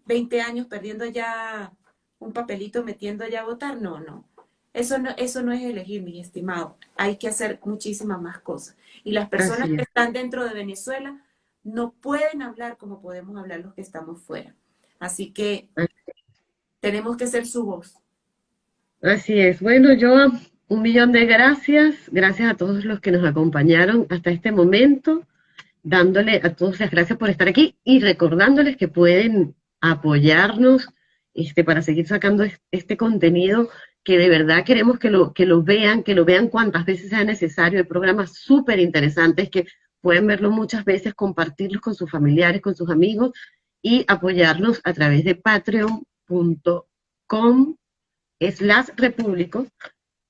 20 años perdiendo ya un papelito, metiendo ya a votar, no, no. Eso no, eso no es elegir, mi estimado. Hay que hacer muchísimas más cosas. Y las personas que están dentro de Venezuela no pueden hablar como podemos hablar los que estamos fuera. Así que tenemos que ser su voz. Así es. Bueno, yo un millón de gracias. Gracias a todos los que nos acompañaron hasta este momento. Dándole a todos las gracias por estar aquí y recordándoles que pueden apoyarnos este, para seguir sacando este contenido que de verdad queremos que lo, que vean, que lo vean cuantas veces sea necesario. Hay programas súper interesantes que pueden verlo muchas veces, compartirlos con sus familiares, con sus amigos y apoyarlos a través de patreon.com slash repúblicos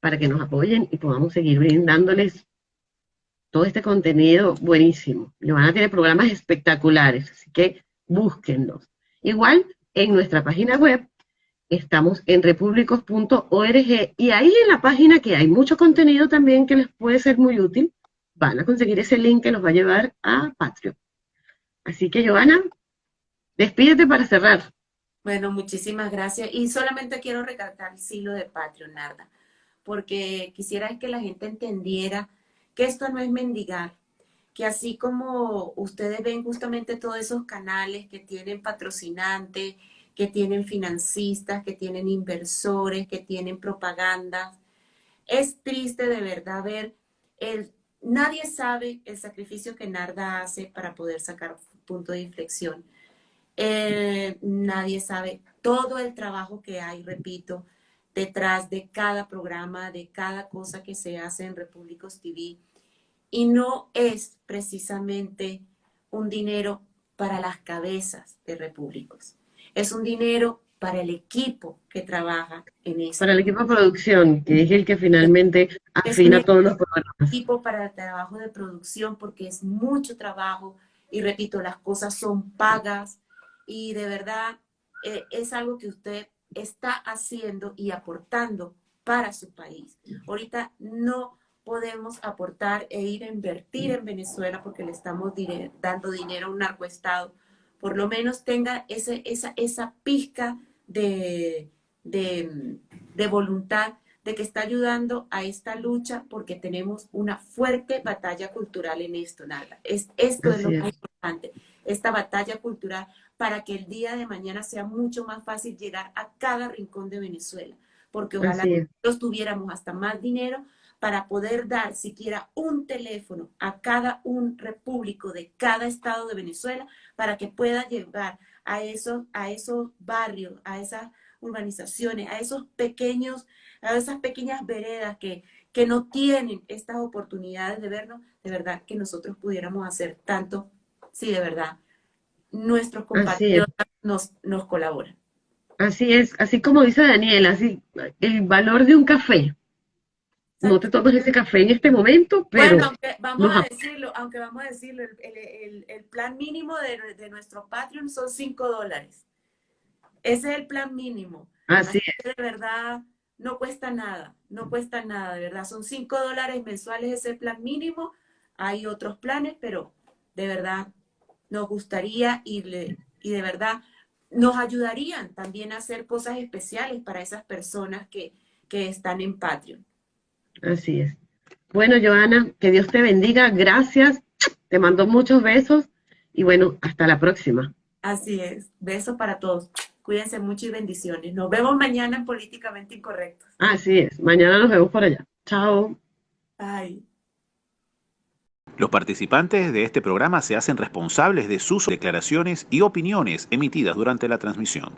para que nos apoyen y podamos seguir brindándoles todo este contenido buenísimo. a tiene programas espectaculares, así que búsquenlos. Igual en nuestra página web Estamos en repúblicos.org y ahí en la página que hay mucho contenido también que les puede ser muy útil, van a conseguir ese link que los va a llevar a Patreon. Así que, Joana, despídete para cerrar. Bueno, muchísimas gracias. Y solamente quiero recalcar el silo de Patreon, Narda, porque quisiera que la gente entendiera que esto no es mendigar, que así como ustedes ven justamente todos esos canales que tienen patrocinantes, que tienen financistas, que tienen inversores, que tienen propaganda. Es triste de verdad ver el... Nadie sabe el sacrificio que Narda hace para poder sacar punto de inflexión. Eh, nadie sabe todo el trabajo que hay, repito, detrás de cada programa, de cada cosa que se hace en Repúblicos TV. Y no es precisamente un dinero para las cabezas de Repúblicos es un dinero para el equipo que trabaja en eso. Para el equipo de producción, que es el que finalmente afina todos los programas. Equipo para el trabajo de producción, porque es mucho trabajo y repito, las cosas son pagas y de verdad eh, es algo que usted está haciendo y aportando para su país. Ahorita no podemos aportar e ir a invertir en Venezuela porque le estamos dando dinero a un narcoestado. Por lo menos tenga ese, esa, esa pizca de, de, voluntad de que está ayudando a esta lucha porque tenemos una fuerte batalla cultural en esto, nada. Es, esto es lo más importante, esta batalla cultural para que el día de mañana sea mucho más fácil llegar a cada rincón de Venezuela, porque ojalá nosotros tuviéramos hasta más dinero para poder dar siquiera un teléfono a cada un repúblico de cada estado de Venezuela para que pueda llegar a esos, a esos barrios, a esas urbanizaciones, a esos pequeños, a esas pequeñas veredas que, que no tienen estas oportunidades de vernos, de verdad que nosotros pudiéramos hacer tanto, si de verdad nuestros compañeros nos, nos colaboran. Así es, así como dice Daniel, así el valor de un café no te tomas ese café en este momento, pero bueno, aunque vamos a decirlo, aunque vamos a decirlo, el, el- el- el plan mínimo de, de nuestro Patreon son 5 dólares. Ese es el plan mínimo. así que de verdad no cuesta nada, no cuesta nada, de verdad. Son 5 dólares mensuales ese plan mínimo. Hay otros planes, pero de verdad nos gustaría y, le- y de verdad nos ayudarían también a hacer cosas especiales para esas personas que, que están en Patreon. Así es. Bueno, Joana, que Dios te bendiga. Gracias. Te mando muchos besos y bueno, hasta la próxima. Así es. Besos para todos. Cuídense mucho y bendiciones. Nos vemos mañana en Políticamente Incorrectos. Así es. Mañana nos vemos por allá. Chao. Bye. Los participantes de este programa se hacen responsables de sus declaraciones y opiniones emitidas durante la transmisión.